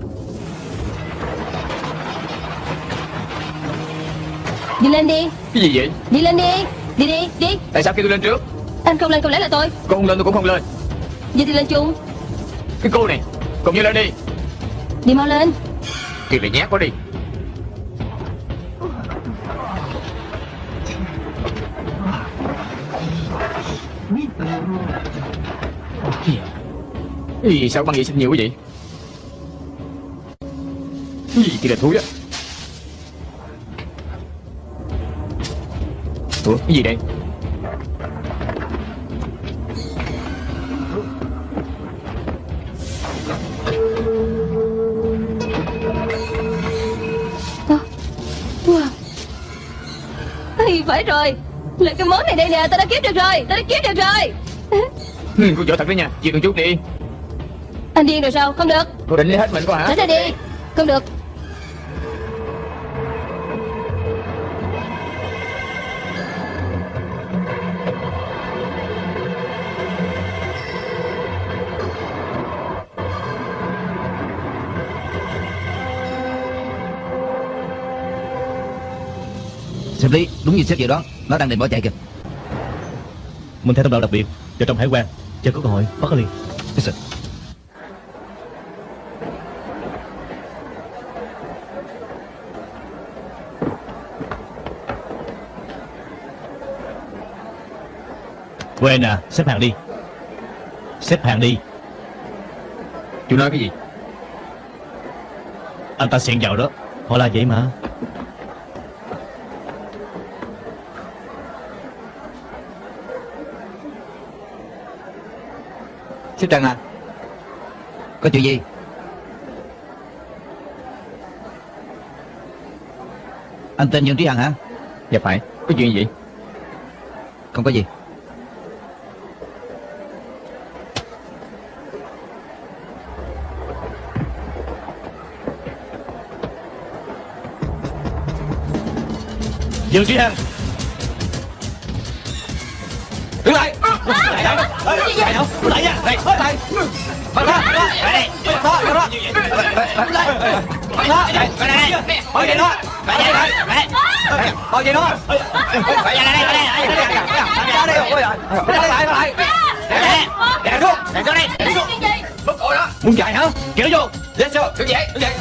Đi lên đi.
Cái gì vậy?
Đi lên đi Đi đi đi.
Tại sao khi tôi lên trước?
Anh không lên không lẽ là tôi?
Cô không lên tôi cũng không lên.
Vậy thì lên chung.
Cái cô này Cùng như lên đi.
Đi mau lên.
Thiệt là nhát quá đi. Ý, sao băng vệ sinh nhiều quá vậy? Ý, thì là thúi á Ủa cái gì đây?
Ây, phải rồi. Là cái món này đây nè Tao đã kiếm được rồi Tao đã kiếm được rồi. [laughs]
Ừ, Cô giỏi thật đấy nha. Chịu từng chút đi.
Anh điên rồi sao? Không được.
Cô định lấy hết mình cô hả?
Tránh ra đi. Không được
Đúng như xếp dự đoán. Nó đang định bỏ chạy kìa.
Mình theo thông đạo đặc biệt Vào trong hải quan Chờ có cơ hội bắt nó liền.
Yes, sir.
Quên à Xếp hàng đi. Xếp hàng đi.
Chú nói cái gì?
Anh ta xen vào đó. Họ là vậy mà
Xếp Trần à
Có chuyện gì? Anh tên Dương Trí Hằng hả?
Dạ phải. Có chuyện gì?
Không có gì.
Dương Trí Hằng
lại Lại đâu Lại đâu Lại nha Đây Lại Bắt ra Lại đây Bắt ra Bắt ra Bắt ra Bắt ra Bắt ra Bỏ vậy nó Bỏ vậy nó Bỏ vậy nó Bỏ vậy đây Đây Ra đây Ôi giời Lại lại lại Đè Đè xuống Đè xuống đây Đè xuống Bức cổ đó Muốn chạy hả? Kéo vô Lên xuống Đứng dậy Đứng dậy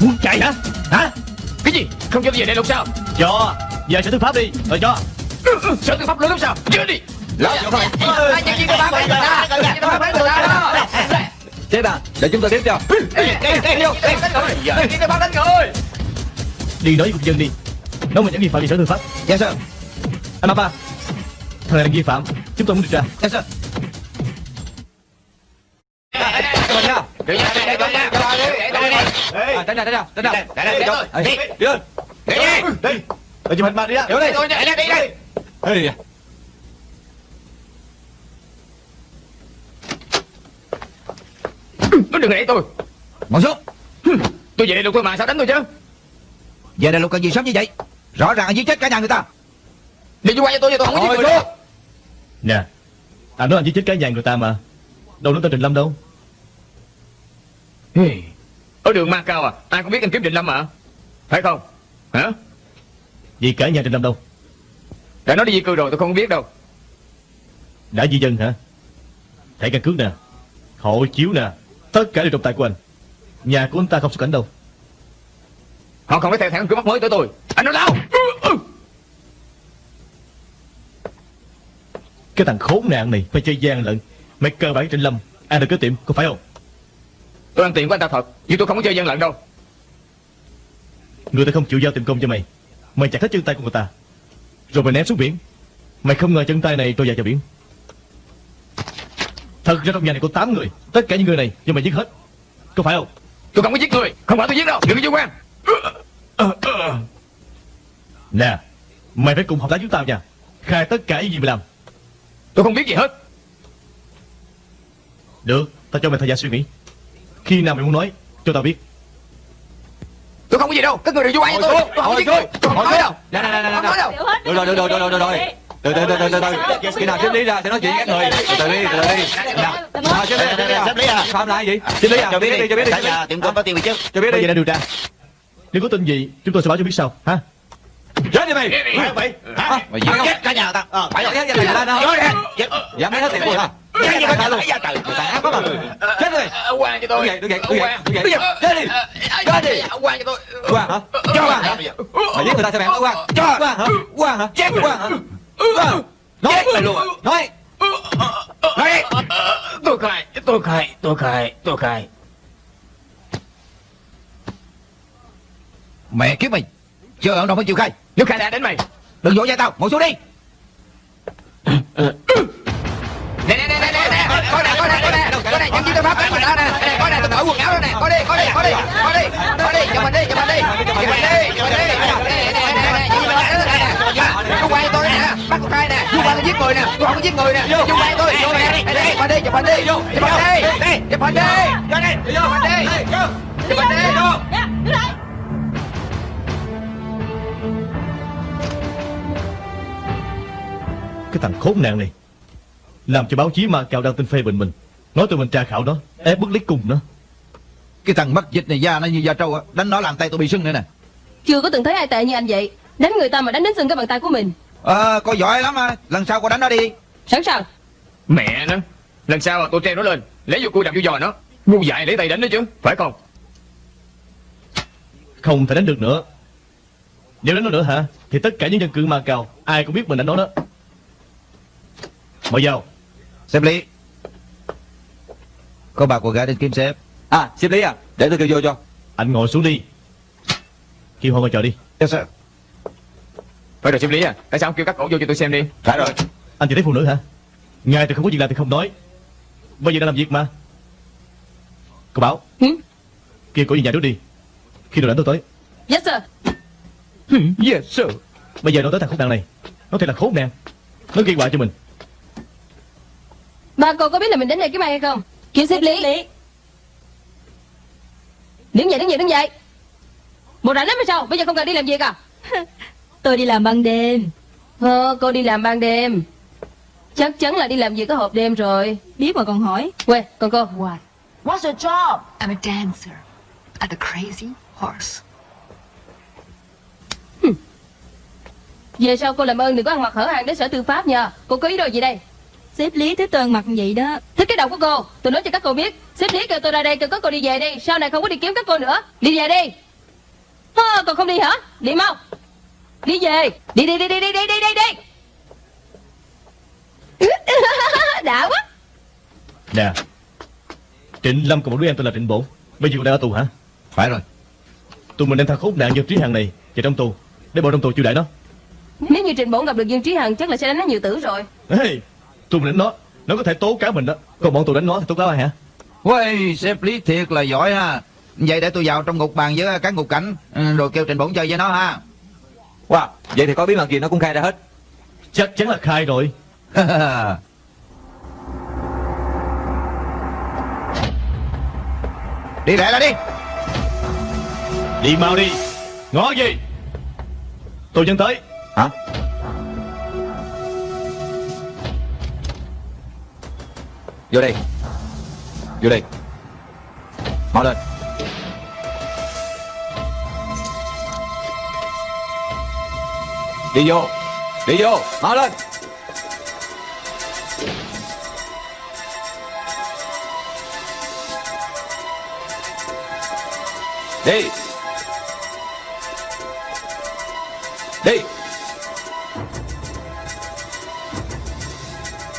Muốn chạy hả? Hả
Cái gì? Không cho về đây luôn sao?
Cho. Giờ sẽ tư pháp đi Rồi cho
Sở tư pháp lớn lắm sao Chưa đi
vô thôi
Ai nhận gì tôi ba người ta Nhận gì tôi ba người ta đó
Sếp à Để chúng tôi tiếp cho
Đây, đây, đây, vô, đây, đánh người Đây, đây, bắt đánh người
Đi nói với cục dân đi Nói mình những nghi phạm về sở tư pháp
Yes sir
Anh Mapa Thằng này là nghi phạm Chúng tôi muốn điều tra
Yes sir
Cho mình nha
Đi nha, đi, đi, đi, nha. Để tôi đi.
À, Tránh ra tránh ra tránh ra
Đây, đây, đây,
Ê,
đi.
Đi lên
Đi đi.
Đi Ở chụp hình mà đi ra
Đi đi
Tôi đi, đi, đi, đi.
Ê,
Nó đừng đẩy tôi.
Ngồi xuống.
Tôi về đây lục tôi mà sao đánh tôi chứ?
Về đây lục cần gì sớm như vậy? Rõ ràng là giết chết cả nhà người ta.
Đi vô qua cho tôi, cho tôi không có giết người đâu.
Nè Anh nói anh chỉ chết cái nhà người ta mà. Đâu nói tên Trình Lâm đâu.
Ê, Ở đường Ma Cao à? Ai cũng biết anh kiếm Định Lâm mà. Phải không? Hả
Vì cả nhà Trình Lâm đâu
Đã nói đi di cư rồi tôi không biết đâu.
Đã di dân hả? Thẻ căn cước nè Hộ chiếu nè Tất cả đều trong tay của anh. Nhà của anh ta không xuất cảnh đâu.
Họ không có theo thẻ căn cước mắt mới tới tôi. Anh nói đâu
Cái thằng khốn nạn này Phải chơi gian lận. Mày cơ bản Trình Lâm Ai được cái tiệm có phải không?
Tôi ăn tiền của anh ta thật Nhưng tôi không có chơi gian lận đâu.
Người ta không chịu giao tiền công cho mày Mày chặt hết chân tay của người ta. Rồi mày ném xuống biển. Mày không ngờ chân tay này trôi vào cho biển. Thật ra trong nhà này có 8 người. Tất cả những người này do mày giết hết. Có phải không?
Tôi không có giết người. Không phải tôi giết đâu. Đừng có vô quan
Nè Mày phải cùng hợp tác chúng tao nha. Khai tất cả những gì mày làm.
Tôi không biết gì hết.
Được Tao cho mày thời gian suy nghĩ. Khi nào mày muốn nói Cho tao biết
Tôi không có gì đâu Các người đừng vô quan cho tôi. Tôi không có giết người. Tôi không nói đâu.
Nè nè nè nè
Không nói đâu.
Được rồi được rồi được rồi được rồi. Từ từ từ từ từ từ khi nào xếp lý ra sẽ nói chuyện với các người. Từ từ đi từ từ đi. Nào. Xếp lý xếp lý
Xếp lý à?
phạm lại gì xếp lý à
Cho biết
đi
đi
cho biết đi.
Cả nhà tiệm cơm có tiền bị chứ.
Cho biết
Bây
đi
giờ đang điều tra Nếu có tin gì Chúng tôi sẽ báo cho biết sau. Ha
chết đi mày.
Mày
hả?
Mày giết cả nhà người ta Ờ phải rồi.
Dám ra tiền ra đâu
Chết
dám lấy hết tiền của hả
Chết gì
Chết
cả
luôn
nhà trời
người ta ác lắm mà chết đi mày
Quan cho
đứng
tôi
dậy đứng dậy đứng dậy đứng dậy chết đi. chết đi.
Quan cho tôi
Quang hả? Quang hả? Mày giết người ta sao mày không Quang? Quang hả? Quang hả? Chết Quang hả? Quang Nói. mày luôn? Nói.
Nói. Tôi khai Tôi khai Tôi khai Tôi khai.
Mẹ kiếp mày. Chưa ở đâu mới chịu khai.
Nếu khai đã đến mày
Đừng vỗ vai tao. Ngồi xuống đi.
Nè nè nè Coi nè coi nè coi nè Coi nè nhân viên tư pháp đánh mình ta nè Nè coi nè tôi cởi quần áo ra nè Coi đi coi đi coi đi Coi đi Coi đi chụp mình đi chụp mình đi Chụp mình đi chụp mình đi Nè nè nè nè nè nè nè nè nè nè nè nè nè nè tôi nè Bắt nè nè nè nè nè tôi giết người nè Tôi không có giết người nè nè nè tôi Vô nè Đây nè chụp nè đi chụp nè đi Chụp nè đi nè chụp nè đi nè nè Chụp nè đi Chụp nè đi Vô
Nè, đứng lại
Cái thằng khốn nạn này. Làm cho báo chí mà cào đăng tin phê bình mình. Nói tụi mình tra khảo nó Ép bức lấy cùng nó.
Cái thằng mất dịch này da nó như da trâu á Đánh nó làm tay tôi bị sưng nữa nè.
Chưa có từng thấy ai tệ như anh vậy. Đánh người ta mà đánh đến sưng cái bàn tay của mình.
Ờ có giỏi lắm à Lần sau cô đánh nó đi.
Sẵn sàng.
Mẹ nó. Lần sau tôi treo nó lên. Lấy vô cua đập vô giò nó. Ngu dại lấy tay đánh nó chứ. Phải không?
Không thể đánh được nữa. Nếu đánh nó nữa hả Thì tất cả những dân cư ma cao Ai cũng biết mình đánh nó đó. Mời vào
Xếp lý. Có bà cô gái đến kiếm xếp
À xếp lý à Để tôi kêu vô cho.
Anh ngồi xuống đi. Kêu họ ngồi chờ đi.
Yes sir.
Phải rồi xem lý à Tại sao không kêu các cổ vô cho tôi xem đi?
Phải rồi.
Anh chỉ thấy phụ nữ hả? Ngài thì không có việc làm thì không nói. Bây giờ đang làm việc mà. Cô bảo.
Hử?
Kêu cổ về nhà trước đi. Khi nào đánh tôi tới.
Yes sir.
Yes sir.
Bây giờ nó tới thằng khốn nạn này. Nó thật là khốn nạn. Nó gây họa cho mình
Ba cô có biết là mình đến đây kiếm ai hay không? Kêu xếp lý. Đứng dậy đứng dậy đứng dậy Một rảnh lắm hay sao? Bây giờ không cần đi làm việc à? [laughs]
Tôi đi làm ban đêm.
Ờ cô đi làm ban đêm. Chắc chắn là đi làm việc có hộp đêm rồi.
Biết mà còn hỏi.
Quê còn cô?
What? What's your job? I'm a dancer at the Crazy Horse.
Về sau cô làm ơn đừng có ăn mặc hở hàng đến sở tư pháp nha. Cô có ý đồ gì đây
Sếp Lý thế toàn mặt vậy đó.
Thích cái đầu của cô. Tôi nói cho các cô biết. Sếp lý kêu tôi ra đây kêu các cô đi về đi. Sau này không có đi kiếm các cô nữa. Đi về đi. À, Còn không đi hả? Đi mau. Đi về. Đi đi đi đi đi đi đi đi. Đi [laughs] Đã quá.
Nè. Trịnh Lâm cùng một đứa em tên là Trịnh Bổn Bây giờ còn đang ở tù hả?
Phải rồi.
Tụi mình đem thằng khốn nạn Dương Trí Hằng này Vào trong tù. Để bộ trong tù chiêu đãi nó.
Nếu như Trịnh Bổn gặp được Dương Trí Hằng Chắc là sẽ đánh nó nhiều tử rồi.
Hey, tụi mình đánh nó Nó có thể tố cáo mình đó. Còn bọn tụi đánh nó thì tố cáo ai hả?
Uầy, sếp Lý thiệt là giỏi ha. Vậy để tôi vào trong ngục bàn với các ngục cảnh ừ, Rồi kêu Trịnh Bổn chơi với nó ha.
Wow, vậy thì có bí mật gì nó cũng khai ra hết.
Chắc chắn là khai rồi. [laughs]
Đi lẹ là đi.
Đi mau đi. Ngó gì? Tôi chân tới.
Hả? Vô đây. Vô đây. Mau lên. Đi vô. Đi vô. Mau lên. Đi. Đi.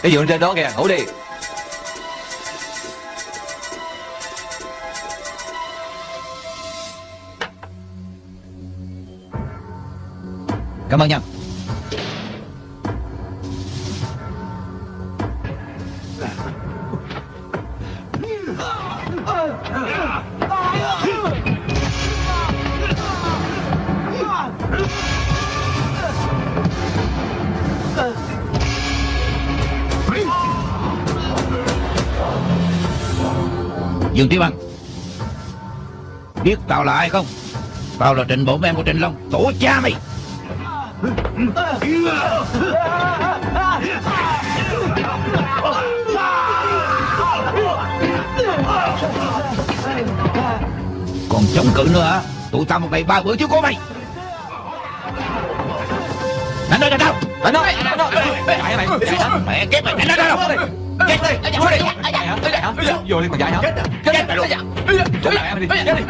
Cái giường trên đó kìa, ngủ đi.
Cảm ơn nha. Dương Trí Văn, Biết tao là ai không? Tao là Trịnh Bổn em của Trịnh Long, Tổ cha mày. Còn chống cự nữa hả Tụi tao một ngày ba bữa chứ có mày Đánh nó cho đâu
Đánh nó, đánh nó. Chạy mày? Chạy hả?
Mẹ ghét mày đánh nó cho đâu
Chết đi. Vô đi. Vô đi còn chạy hả? Chết đi. Chết em đi. Chết đi.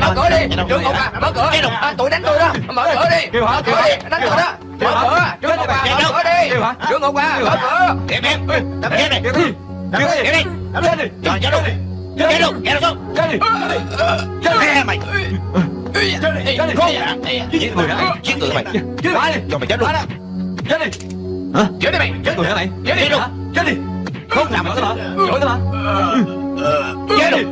Mở cửa đi Trương Ngục à Mở cửa à, Tụi đánh tôi đó Mở cửa đi? Mở cửa đi Đánh tôi đó Mở cửa Trương Ngục à Mở cửa đi? Trương Ngục à Mở cửa
Em em Đập này
đi. Kêu đi.
Ghét đi
Chết đi.
Cho chết luôn Ghét luôn Ghét luôn
Chết đi.
Chết mày
Chết đi. Chết đi.
Nạn Giết người hả Giết người mày
Chết đi.
Cho mày chết luôn
Chết đi. Hả?
Chết đi mày
Chết người hả mày?
Chết đi luôn?
Chết đi. Không làm nữa mà. Giỏi nữa mà.
Chết
oh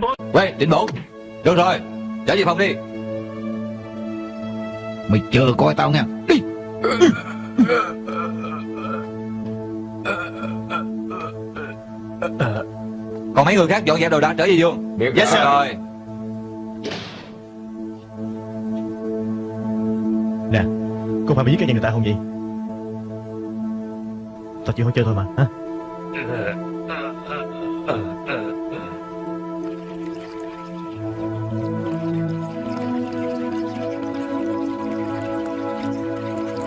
Bổn
Quay, Trịnh Bổn. Được rồi. Trở về phòng đi.
Mày chờ coi tao nha Đi
Còn mấy người khác dọn dẹp đồ đạc trở về giường. Yes sir. Rồi.
Nè cô phải mày giết cái nhà người ta không vậy? Tao chỉ hỏi chơi thôi mà hả?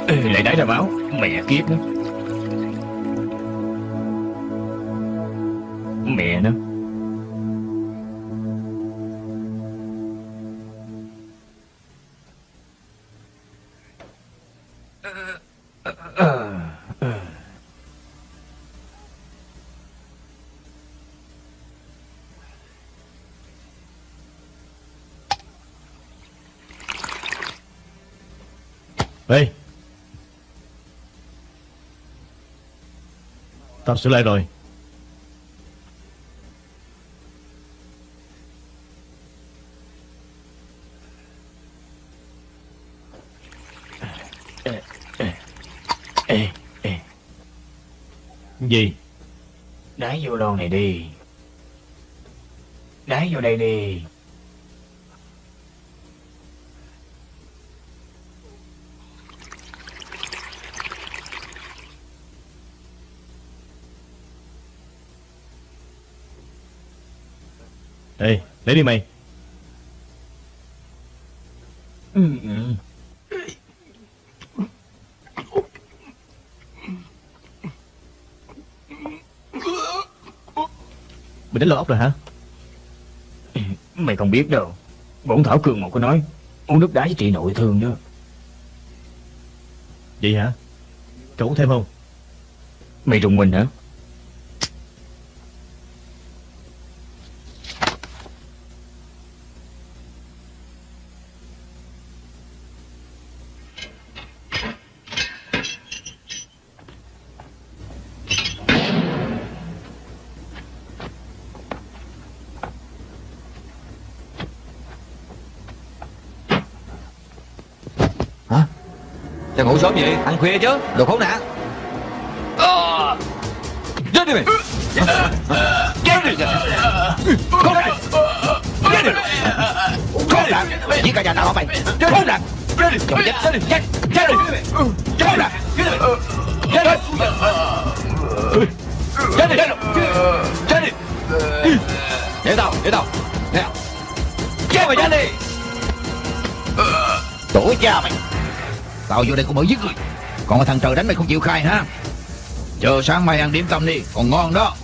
Lại đáy ra báo Mẹ kiếp đó, Mẹ nó
Ê. Tao sửa lại rồi.
Ê, ê,
Gì?
Đá vô lon này đi. Đá vô đây đi.
Ê lấy đi mày. Mày đánh lò ốc rồi hả?
Mày không biết đâu. Bổn Thảo Cường một có nói Uống nước đá với trị nội thương đó.
Vậy hả? Cậu uống thêm không?
Mày trùng mình hả
sớm vậy Ăn khuya chứ Đồ khốn nạn Chết đi mày
Chết đi Khốn nạn Chết đi Khốn nạn Giết cả nhà tao hả mày Khốn nạn Chết đi Chết đi Chết Chết đi Khốn nạn Chết đi Chết đi Chết đi Chết đi Để tao Để tao Nè Chết mày chết đi Tổ cha mày
Tao vô đây cũng mới giết người. Còn cái thằng trời đánh mày không chịu khai ha Chờ sáng mai ăn điểm tâm đi. Còn ngon đó.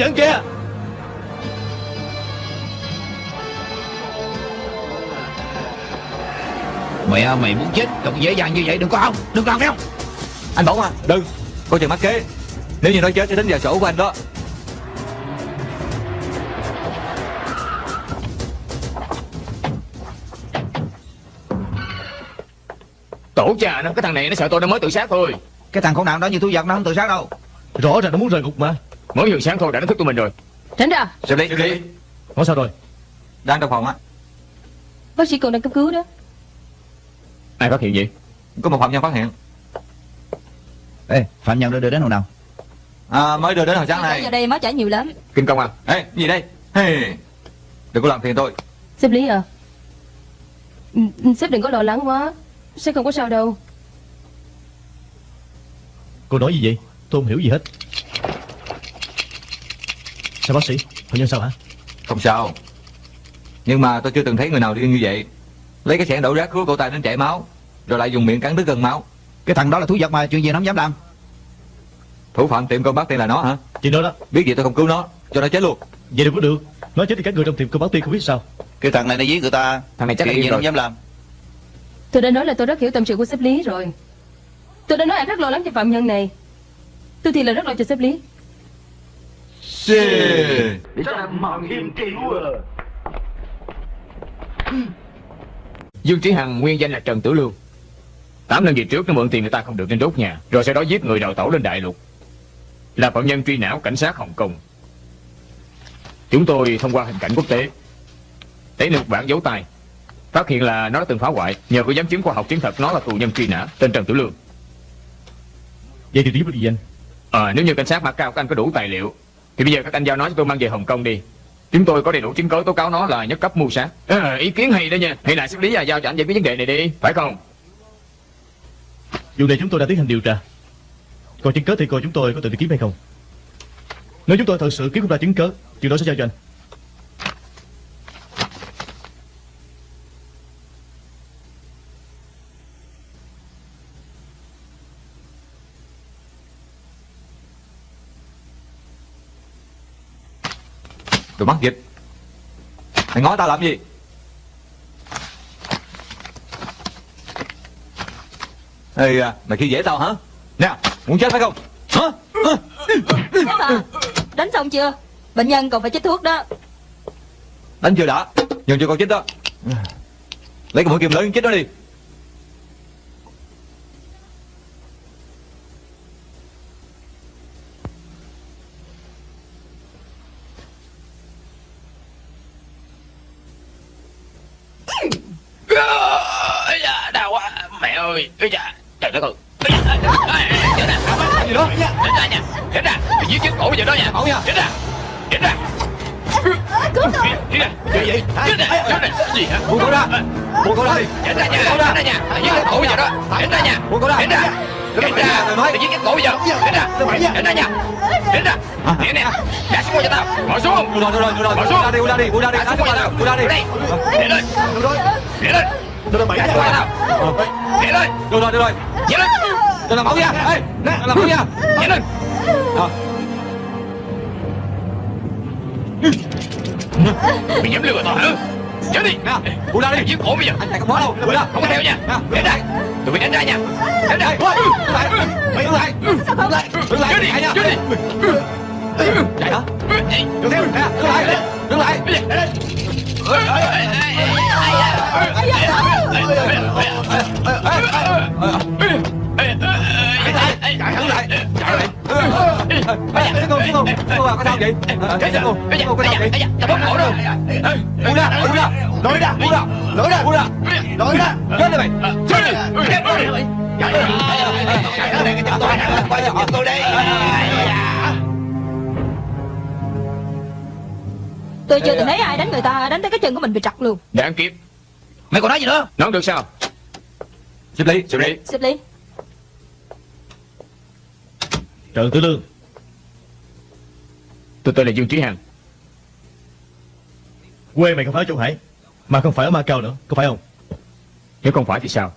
Dẫn kìa
Mẹ mày muốn chết Đừng dễ dàng như vậy đừng có không Đừng làm không
Anh Bổng à Đừng Có chừng mắc kế. Nếu như nó chết sẽ tính vào sổ của anh đó.
Tổ cha nó Cái thằng này nó sợ tôi nó mới tự sát thôi.
Cái thằng khốn nạn đó như thú vật nó không tự sát đâu.
Rõ ràng nó muốn rời ngục mà
Mới vừa sáng thôi đã nó thức tụi mình rồi.
Tránh ra.
Xem đi. Xem đi.
Nói sao rồi?
Đang trong phòng á.
Bác sĩ còn đang cấp cứu đó.
Ai phát hiện gì
Có một phạm nhân phát hiện.
Ê Phạm nhân đưa đưa đến hồi nào?
À, Mới đưa đến hồi sáng nay.
giờ đây máu chảy nhiều lắm.
Kinh công à?
Ê gì đây? Hey. Đừng có làm phiền tôi.
Sếp Lý à. Ừ, Sếp đừng có lo lắng quá. Sếp không có sao đâu.
Cô nói gì vậy? Tôi không hiểu gì hết Sao bác sĩ? Phạm nhân sao hả?
Không sao. Nhưng mà tôi chưa từng thấy người nào điên như vậy. Lấy cái xẻng đổ rác cứu cổ tay đến chảy máu Rồi lại dùng miệng cắn đứt gần máu.
Cái thằng đó là thú vật mà Chuyện gì nó không dám làm?
Thủ phạm tiệm cơm bát tiên là nó hả?
Chuyện đó đó.
Biết gì tôi không cứu nó Cho nó chết luôn.
Vậy đâu có được. Nói chết thì các người trong tiệm cơm báo tiên không biết sao.
Cái thằng này nó giết người ta.
Thằng này chắc là
gì nó không dám làm?
Tôi đã nói là tôi rất hiểu tâm sự của sếp Lý rồi. Tôi đã nói em rất lo lắng cho phạm nhân này. Tôi thì là rất lo cho sếp Lý
Mạo hiểm chịu à.
Dương Trí Hằng nguyên danh là Trần Tử Lương. Tám năm về trước nó mượn tiền người ta không được nên đốt nhà Rồi sau đó giết người đào tẩu lên đại lục. Là phạm nhân truy não cảnh sát Hồng Kông. Chúng tôi thông qua hình cảnh quốc tế. Thấy được một bản dấu tay. Phát hiện là nó đã từng phá hoại Nhờ có giám chứng khoa học chứng thật nó là tù nhân truy nã Tên Trần Tử Lương.
Vậy thì được gì anh?
À, Nếu như cảnh sát Macau các anh có đủ tài liệu thì bây giờ các anh giao nó cho tôi mang về Hồng Kông đi. Chúng tôi có đầy đủ chứng cứ tố cáo nó là nhất cấp mưu sát. À, Ý kiến hay đó nha. Hay là xử lý và giao cho anh giải quyết vấn đề này đi. Phải không?
Vụ này chúng tôi đã tiến hành điều tra Còn chứng cớ thì coi chúng tôi có tự đi kiếm hay không? Nếu chúng tôi thật sự kiếm không ra chứng cớ Chuyện đó sẽ giao cho anh.
Đồ mắc dịch. Mày ngó tao làm gì? Ê à, mày khi dễ tao hả? Nè muốn chết phải không? Hả?
Sếp à Đánh xong chưa?
Bệnh nhân còn phải chích thuốc đó.
Đánh chưa đã? Nhường cho con chích đó. Lấy cái mũi kim lớn chích nó đi
đau quá. Mẹ ơi Ây da Trời đất ơi. Chết ra.
gì đó?
Chết ra nha Chết ra giết chết cổ giờ đó nha.
Cổ nha.
Chết ra Chết ra
Cứu tôi.
Chết ra
Gì vậy?
Chết ra Chết ra Gì hả?
Buông cổ ra. Buông cổ ra
Chết ra nha? Chết ra. Nha? Chết cổ giờ đó. Chết ra. nha?
Buông cổ ra.
Chết ra
Nói
ra. Mày giết chết cổ bây giờ Chết ra. Chết ra nha. Chết ra. Nè nè. Đặt xuống cho tao. Ngồi xuống.
Rồi rồi rồi
Ngồi
Buông
xuống.
Ra đi ra đi ra đi
Đặt xuống cho
ra
tao
ra đi.
Để lên.
Rồi
Để lên.
Được rồi
Đặt xuống. cho tao. Để lên.
Được rồi được rồi
Để lên.
Đừng làm máu nha. Ê làm máu nha.
Để lên.
Ờ.
Mày dám lừa tao hả Chết đi
Nè buông ra đi
Giết cổ bây giờ
Anh không có đâu Buông ra
Không có theo nha Để ra Tụi mày đánh ra nha Đánh ra
đứng lại Mày đứng lại Đứng lại Đứng lại
Chết đi
Chạy hả Đừng theo Nè đứng lại Đứng lại Chạy hẳn lại Chạy lại Ê cô cô cô bà có sao vậy Ê cô cô có sao vậy
bóp cổ đâu
Buông ra buông ra Lối ra buông ra Lối ra buông ra Lối ra Chết đi mày
Chết đi Chết đi
Chạy đây tôi tôi
Tôi chưa từng thấy ai đánh người ta Đánh tới cái chân của mình bị trật luôn
Đáng kiếp
Mày còn nói gì nữa
Nói không được sao
Xếp lý
Xử lý
Xếp lý
Trần Tử Lương
Tôi tên là Dương Trí Hằng.
Quê mày không phải ở Châu Hải Mà không phải ở Macau nữa Có phải không?
Nếu không phải thì sao?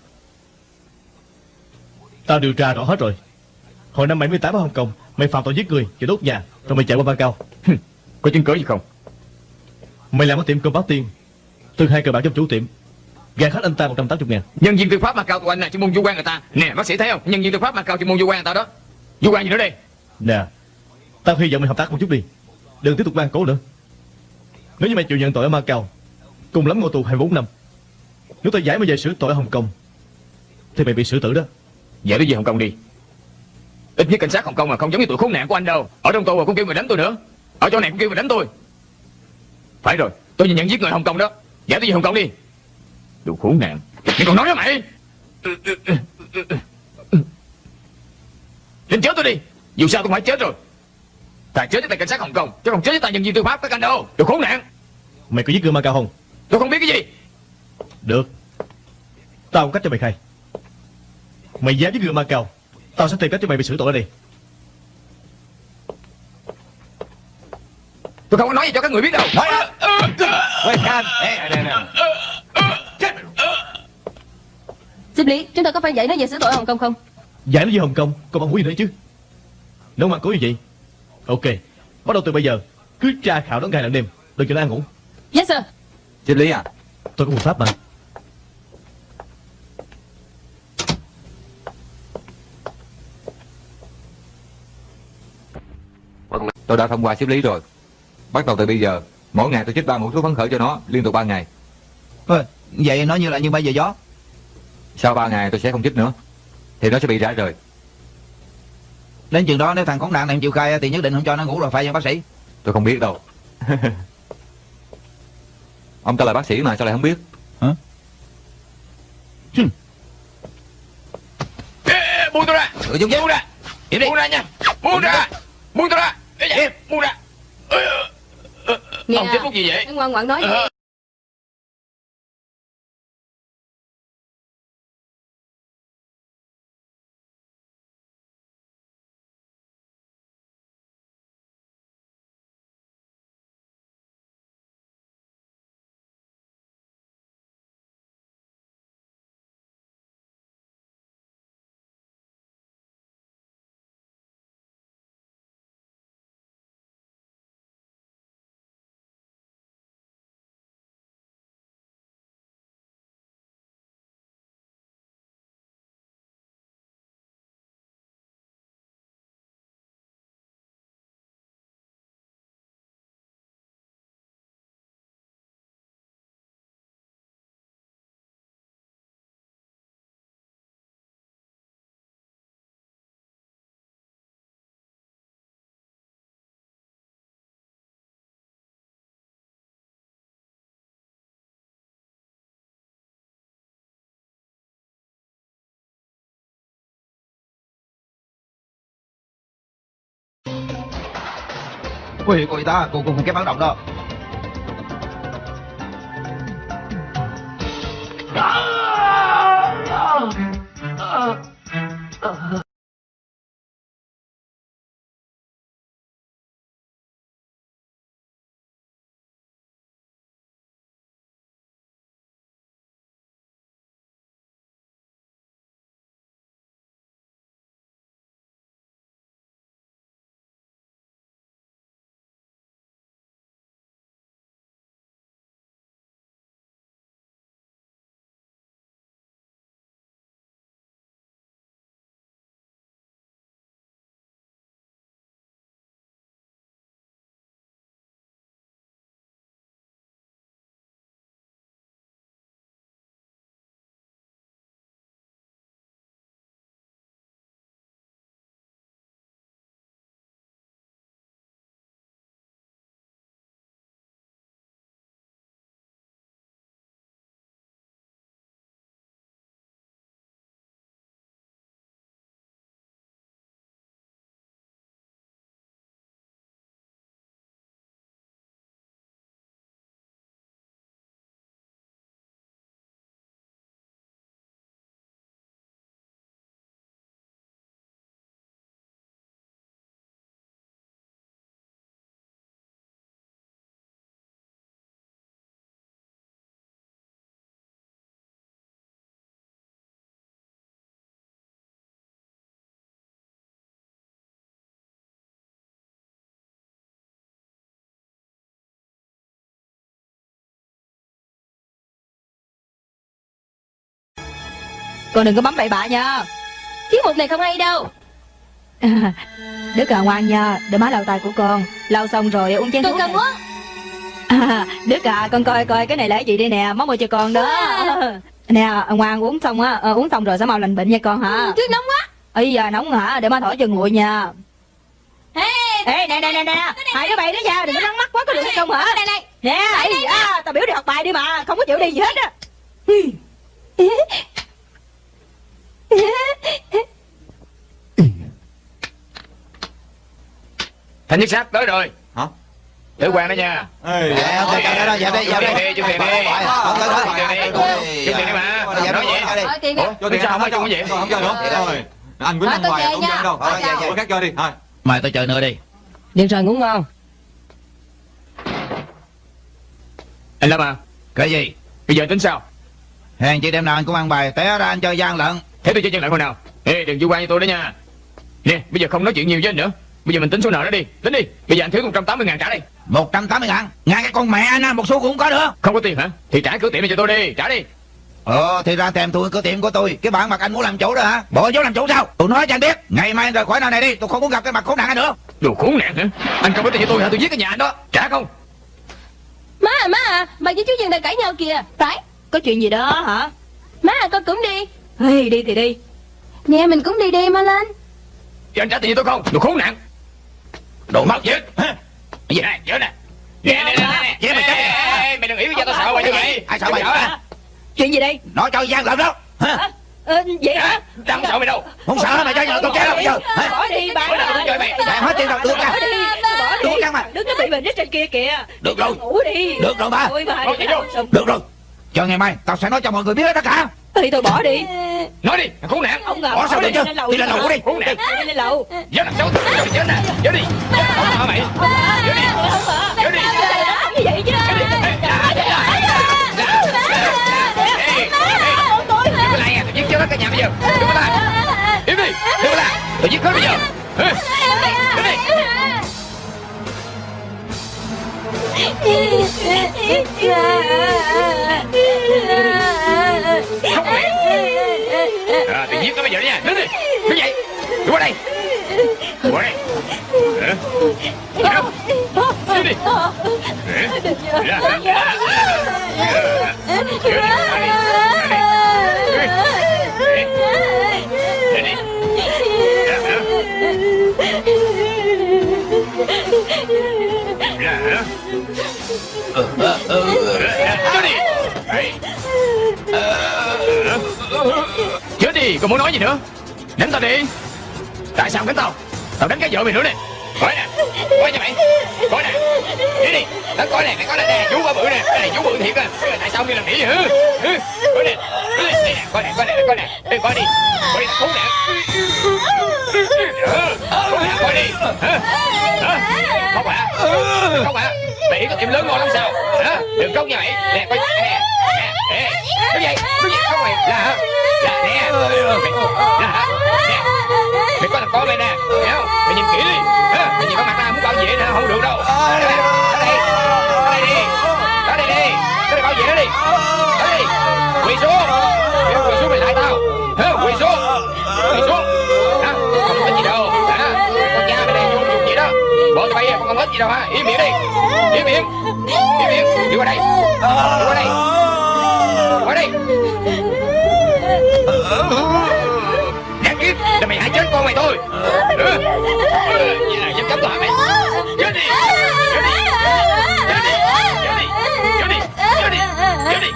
Tao điều tra rõ hết rồi. Hồi năm 78 ở Hồng Kông Mày phạm tội giết người Và đốt nhà Rồi mày chạy qua Macau
Có chứng cứ gì không?
Mày làm ở tiệm cơm báo tiên Từng hai cờ bạc trong chủ tiệm Gạt hết anh ta 180 ngàn.
Nhân viên tư pháp cao tụi anh là chuyên môn vô quan người ta. Nè bác sĩ thấy không? Nhân viên tư pháp mà cao chuyên môn vô quan người ta đó. Vô quan gì nữa đây?
Nè Tao hy vọng mày hợp tác một chút đi. Đừng tiếp tục ban cố nữa. Nếu như mày chịu nhận tội ở Macau Cùng lắm ngồi tù 24 năm, Nếu tao giải mày về xử tội ở Hồng Kông, Thì mày bị xử tử đó.
Giải nó về Hồng Kông đi? Ít nhất cảnh sát Hồng Kông mà không giống như tụi khốn nạn của anh đâu. Ở trong tù mà cũng kêu người đánh tôi nữa. Ở chỗ này cũng kêu người đánh tôi. Phải rồi, Tôi nhận giết người Hồng Kông đó. Giải tôi về Hồng Kông đi. Đồ khốn nạn. Mày còn nói với mày? Đến chết tôi đi. Dù sao tôi phải chết rồi. Ta chết với tay cảnh sát Hồng Kông. Chứ không chết với tay nhân viên tư pháp các anh đâu Đồ khốn nạn.
Mày có giết người Macau không
Tôi không biết cái gì.
Được. Tao có cách cho mày khai. Mày dám giết người Macau Tao sẽ tìm cách cho mày bị xử tội ở đây.
Tôi không có nói gì cho các người biết đâu.
Nói đó. Quay can Nè nè nè.
Xếp lý Chúng ta có phải dạy nó về xử tội ở Hồng Kông không?
Giải nó về Hồng Kông? Còn bằng hủy nữa chứ? Nếu mà cố như vậy Ok Bắt đầu từ bây giờ. Cứ tra khảo nó ngày lẫn đêm Đừng cho nó ăn ngủ.
Yes sir.
Xếp lý à?
Tôi có một pháp mà.
Tôi đã thông qua xếp lý rồi. Bắt đầu từ bây giờ Mỗi ngày tôi chích ba mũi thuốc phấn khởi cho nó Liên tục 3 ngày.
Thôi, Vậy nó như là như bay về gió.
Sau 3 ngày tôi sẽ không chích nữa. Thì nó sẽ bị rã rời
Đến chừng đó nếu thằng khốn nạn này chịu khai Thì nhất định không cho nó ngủ rồi phải không bác sĩ?
Tôi không biết đâu. [laughs] Ông ta là bác sĩ mà sao lại không biết?
Ê, ê, Buông tôi ra.
Ừ, Dung
Buông ra.
Im đi.
Buông ra nha. Buông ra. Buông tôi ra. Dạ, Buông ra.
Nè,
Ông chích thuốc gì vậy?
Ngoan ngoãn nói
Ờ,
quỷ
của người ta của, của, của cái bán động đó.
Con đừng có bấm bậy bạ nha.
Tiết mục này không hay đâu.
Đức à ngoan nha Để má lau tay của con. Lau xong rồi uống chén
Tôi
thuốc
cần muốn
à, Đức à con coi coi cái này là cái gì đây nè Món mua cho con đó. Nè ngoan uống xong á ờ, Uống xong rồi sẽ mau lành bệnh nha con hả?
Tuyết nóng quá.
Ây giờ nóng hả? Để má thổi cho nguội nha.
Ê,
Ê nè nè nè nè. Hai đứa bay đó nha đừng có nắng mắt quá có được hay không hả?
Đây này
Nè ây da tao biểu đi học bài đi mà Không có chịu đi gì hết á
Thanh nhất sát tới rồi
Hả?
Tử quan đó nha
Ê,
Dạ, ok, đó, dẹp đi, dẹp đi.
Chút tiền đi
Ờ.
Chút tiền đi mà
Dạ,
Nói vậy
dạ, đi.
Hỏi tiền
không có chung cái gì
Không chơi nữa Rồi Anh Quýnh
tôi
hoài không chơi đâu
Thôi, dạ, dạ.
Khác chơi đi thôi
Mày tôi chờ nữa đi
Được rồi ngủ ngon
Anh Lâm à
Cái gì
Bây giờ tính sao
Hèn chị đêm nào anh cũng ăn bài Té ra anh chơi gian lận
Thế tôi chơi chân lại hồi nào. Ê đừng chủ quan với tôi đó nha. Nè bây giờ không nói chuyện nhiều với anh nữa. Bây giờ mình tính số nợ đó đi. Tính đi. Bây giờ anh thiếu 180 ngàn trả đi.
180 ngàn? Ngay cái con mẹ anh á Một xu cũng có được.
Không có tiền hả? Thì trả cửa tiệm này cho tôi đi. Trả đi.
Ờ thì ra thèm tôi cửa tiệm của tôi. Cái bạn mặt anh muốn làm chủ đó hả? Bộ vô làm chủ sao? Tôi nói cho anh biết. Ngày mai anh rời khỏi nơi này đi. Tôi không muốn gặp cái mặt khốn nạn này nữa.
Đồ khốn nạn hả? Anh không có tiền cho tôi hả? Tôi giết cái nhà anh đó. Trả không?
Má à má à Bà với chú Dân đang cãi nhau kìa.
Phải. Có chuyện gì đó hả?
Má à con cũng đi
Ê, đi thì đi.
Nè mình cũng đi đi má lên.
Giờ anh trả tiền cho tôi không? Đồ khốn nạn. Đồ mất dứt Hả? Cái gì này? Nhớ nè. Nè nè nè nè
Vậy mày chết đi.
Mày đừng hiểu cho tôi sợ mày như vậy.
Ai sợ mày?
Hả?
Chuyện gì đây?
Nói cho gian lận đó. Hả?
ờ, Vậy hả?
Tao không sợ mày đâu.
Không sợ hả? Mày giờ tôi chết đâu. Bây giờ hả?
Bỏ đi
Bữa nào tôi chơi mày.
Dạ, hết tiền rồi, đưa ra.
Bỏ đi Bỏ đi
Đưa ra mà.
Đứng nó bị bệnh ở trên kia kìa.
Được rồi.
Ngủ đi.
Được rồi
Bỏ
đi.
đi.
Xong.
Được rồi. Chờ ngày mai Tao sẽ nói cho mọi người biết hết tất cả
Thì tôi bỏ đi
Nói đi thằng khốn nạn
Ông ngờ
Bỏ sao
đi
được chứ? Đi lên lầu đi.
Khốn nạn
Đi lên lầu
Nhớ làm xấu Rồi chết nè Nhớ đi Không hả mày Nhớ đi Nhớ đi
chứ
Ê, ê, Đừng có lại à Tôi giết chết hết cả nhà bây giờ Đừng có lại Im đi Đừng có lại Tôi giết hết bây giờ? Im đi không mẹ À tôi giết nó bây giờ đó nha Đứng đi Đứng dậy Đứng qua đây Qua đây Hả? Hả? Đứng đi Hả? Ra, ra, ra. Ra còn muốn nói gì nữa? Đánh tao đi. Tại sao đánh tao? Tao đánh cái vợ mày nữa nè. Coi nè. Coi nha mày. Coi nè. Đi đi. Tao coi nè Mày coi nè Nè. Chú quá bự nè. Cái này chú bự thiệt à Tại sao đi làm đĩa vậy hả Coi nè. Coi nè. Đây nè Coi nè Coi nè Coi nè. Ê, Coi đi. Coi đi tao thú nè. Coi nè Coi đi. Hả Hả? Không hả à? Không hả à? Mày có tiệm lớn ngon lắm sao? Hả? Đừng khóc nha mày. Nè coi. Nè. Nè Nè Cái gì? Cái gì? Không mày Là hả? Là nè. Mày- Là hả? Nè Mày có thằng con mày nè. Hiểu không? Mày nhìn kỹ đi. Hả? Mày nhìn con mặt ta? Muốn bảo vệ nó không được đâu. Ở đây Ở đây. Ở đây đi. Ở đây đi. Ở đây bảo vệ nó đi. Ở đây. Quỳ xuống. Kêu quỳ xuống mày lại tao. Hả? Quỳ xuống. Quỳ xuống. Hả? Không có gì đâu. Hả? Con cha mày đây vô dụng vậy đó. Bộ tụi bay con không hết gì đâu hả? Im miệng đi. Im miệng. Im miệng. Đi qua đây. Đi qua đây Qua đây Đáng kiếp là mày hại chết con mày thôi. Ừ, Như là dám cấm hả mày. Chết đi. Chết đi Chết đi Chết đi Chết đi Chết đi.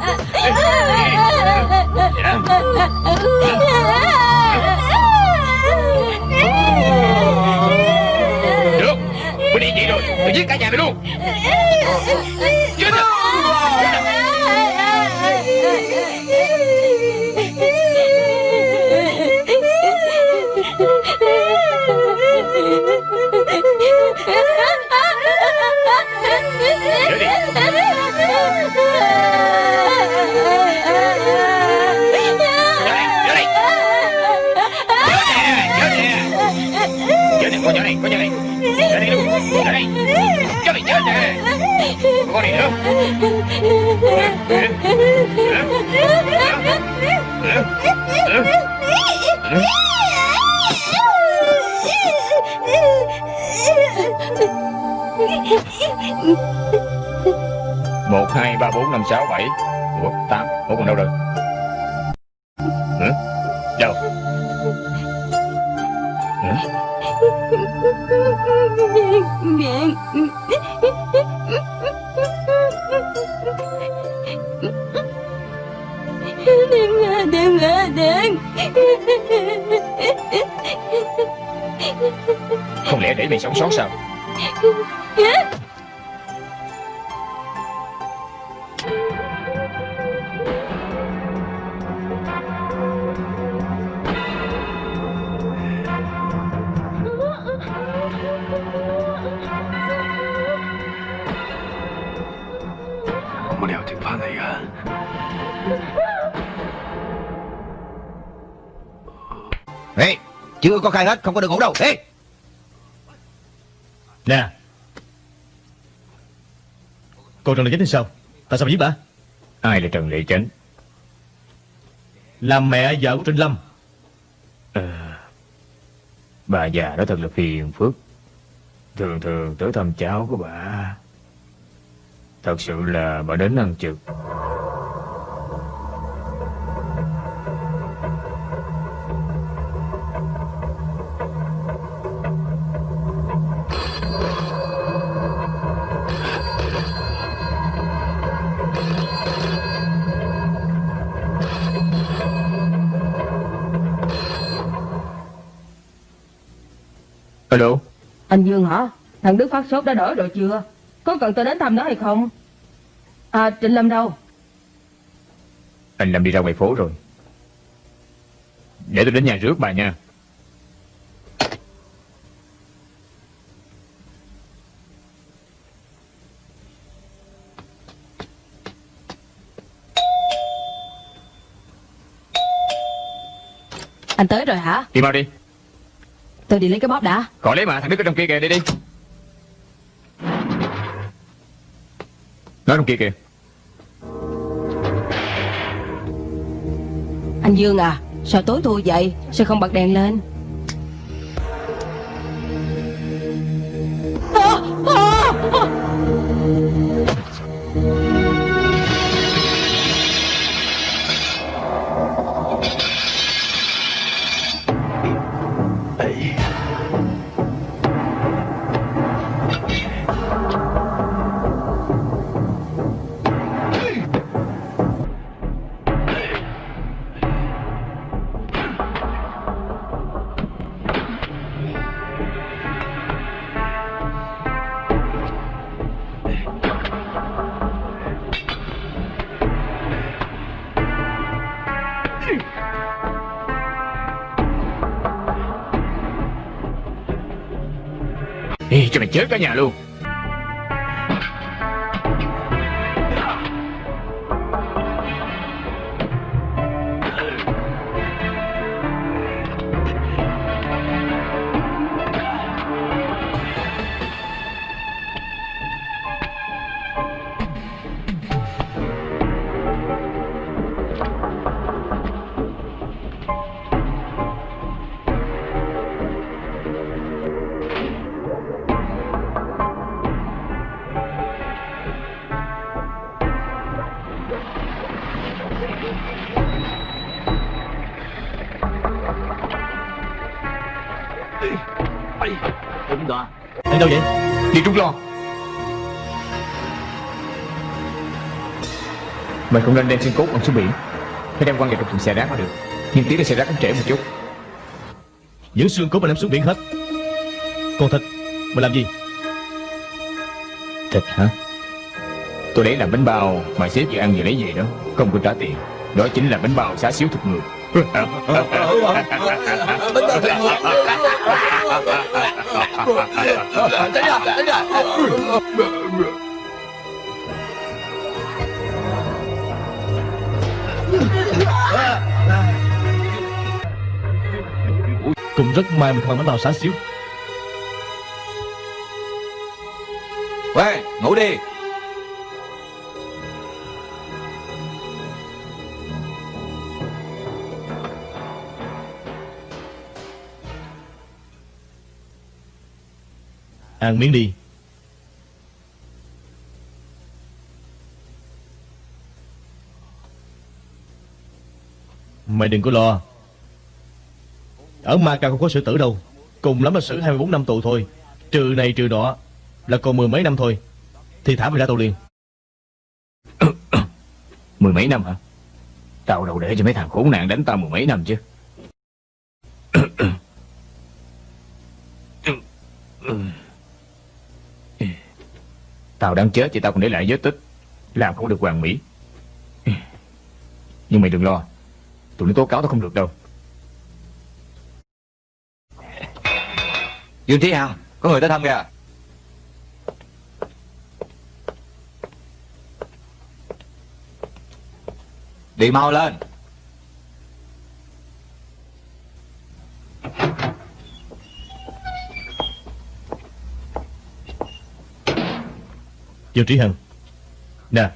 Được. Mày đi vậy rồi. Tôi giết cả nhà mày luôn một hai ba bốn năm sáu bảy. Ủa tám. Ủa còn đâu rồi?
Không lẽ để mày sống sót sao
Ê, chưa có khai hết, không có được ngủ đâu. Ê!
Nè. Cô Trần Lệ Chánh thì sao? Tại sao mà giết bà?
Ai là trần lệ chánh
Là mẹ vợ của Trịnh Lâm.
Ờ, bà già đó thật là phiền phức. Thường thường tới thăm cháu của bà. Thật sự là bà đến ăn trực
Anh Dương hả? Thằng Đức phát sốt đã đỡ rồi chưa? Có cần tôi đến thăm nó hay không? À, Trịnh Lâm đâu?
anh lâm đi ra ngoài phố rồi để tôi đến nhà rước bà nha
Anh tới rồi hả?
đi mau đi
Tôi đi lấy cái bóp đã.
khỏi lấy mà thằng đức ở trong kia kìa đi đi nó trong kia kìa
Anh Dương à, sao tối thui vậy? Sao không bật đèn lên?
Cả nhà luôn. Trúng lo. Mày không nên đem xương cốt bằng xuống biển Phải đem quăng vào trong thùng xe rác mới được. Nhưng tí nữa xe rác cũng trễ một chút.
Những xương cốt mà đem xuống biển hết. Còn thịt Mày làm gì?
Thịt hả? Tôi lấy làm bánh bao Mà sếp vừa ăn vừa lấy về đó. Không có trả tiền. Đó chính là bánh bao xá xíu thịt người [laughs]
Cũng rất may mình không ăn bánh sáng xíu.
Quê, ngủ đi.
Ăn miếng đi Mày đừng có lo Ở Macau không có xử tử đâu Cùng lắm là xử 24 năm tù thôi Trừ này trừ đó Là còn mười mấy năm thôi Thì thả mày ra tù liền
Mười mấy năm hả Tao đâu để cho mấy thằng khốn nạn đánh tao mười mấy năm chứ Tao đang chết thì tao còn để lại vết tích. Làm không được hoàn mỹ. Nhưng mày đừng lo. Tụi nó tố cáo tao không được đâu.
Dương Trí hào Có người tới thăm kìa. Đi mau lên.
Dương Trí Hằng Nè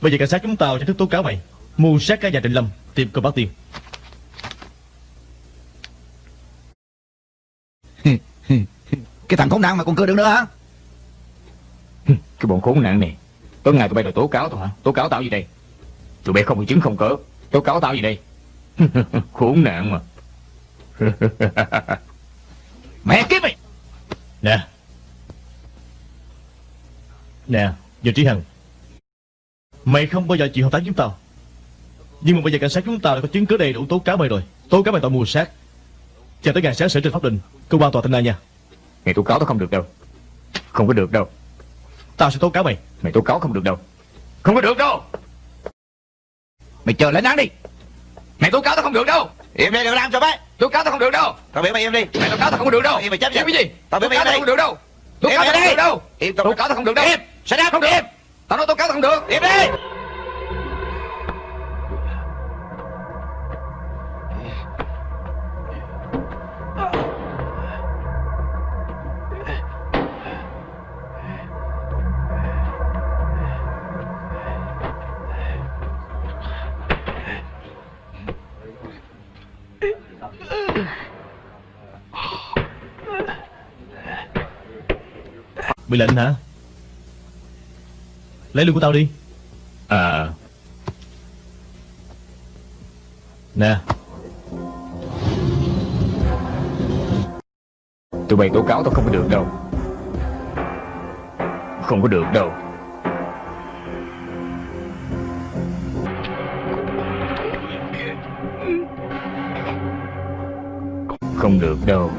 Bây giờ cảnh sát chúng tao chính thức tố cáo mày. Mưu sát cả nhà Trịnh Lâm Tìm cơ báo tiền [laughs]
Cái thằng khốn nạn mà còn cười được nữa hả? [laughs]
Cái bọn khốn nạn này Tối ngày tụi bay đòi tố cáo tao hả? Tố cáo tao gì đây? Tụi bay không có chứng không cớ Tố cáo tao gì đây? [laughs] Khốn nạn mà.
Mẹ kiếp mày!
Nè Nè Dương Trí Hằng. Mày không bao giờ chịu hợp tác với chúng tao. Nhưng mà bây giờ cảnh sát chúng tao đã có chứng cứ đầy đủ tố cáo mày rồi. Tố cáo mày tội mưu sát. Chờ tới ngày sáng xử trên pháp định Cơ quan tòa tỉnh này nha.
Mày tố cáo tao không được đâu. Không có được đâu.
Tao sẽ tố cáo mày.
Mày tố cáo không được đâu. Không có được đâu.
Mày chờ lãnh án đi.
Mày tố cáo tao không được đâu.
Im đi đừng làm cho bé.
Tố cáo tao không được đâu.
Tao biểu mày im đi.
Mày tố cáo tao không được đâu.
Im mày chấp nhận.
Cái gì?
Tao biểu
Tố
mày
cáo
im
tao
đi.
không được đâu Tố
Im
cáo tao
mày
không
đi.
được đâu.
Im
Tố cáo tao không được đâu.
Im. Sẽ đáp
Không được.
Im.
Tao nói tố cáo tao không được.
Im đi
Bị lệnh hả? Lấy lương của tao đi.
À.
Nè.
Tụi bay tố cáo tao không có được đâu. Không có được đâu. Không được đâu.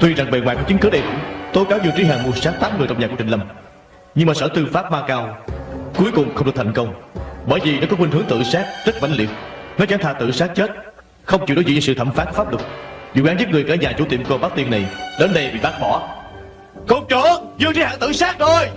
Tuy rằng bề ngoài có chứng cứ đầy đủ, Tố cáo Dương Trí Hằng mưu sát tám người trong nhà của Trịnh Lâm. Nhưng mà sở tư pháp Ma Cao Cuối cùng không được thành công, Bởi vì nó có khuynh hướng tự sát rất mãnh liệt. Nó chẳng thà tự sát chết, Không chịu đối diện với sự thẩm phán pháp luật. Vụ án giết người cả nhà chủ tiệm cô bác tiên này Đến đây bị bác bỏ. Cục trưởng, Dương Trí Hằng tự sát rồi!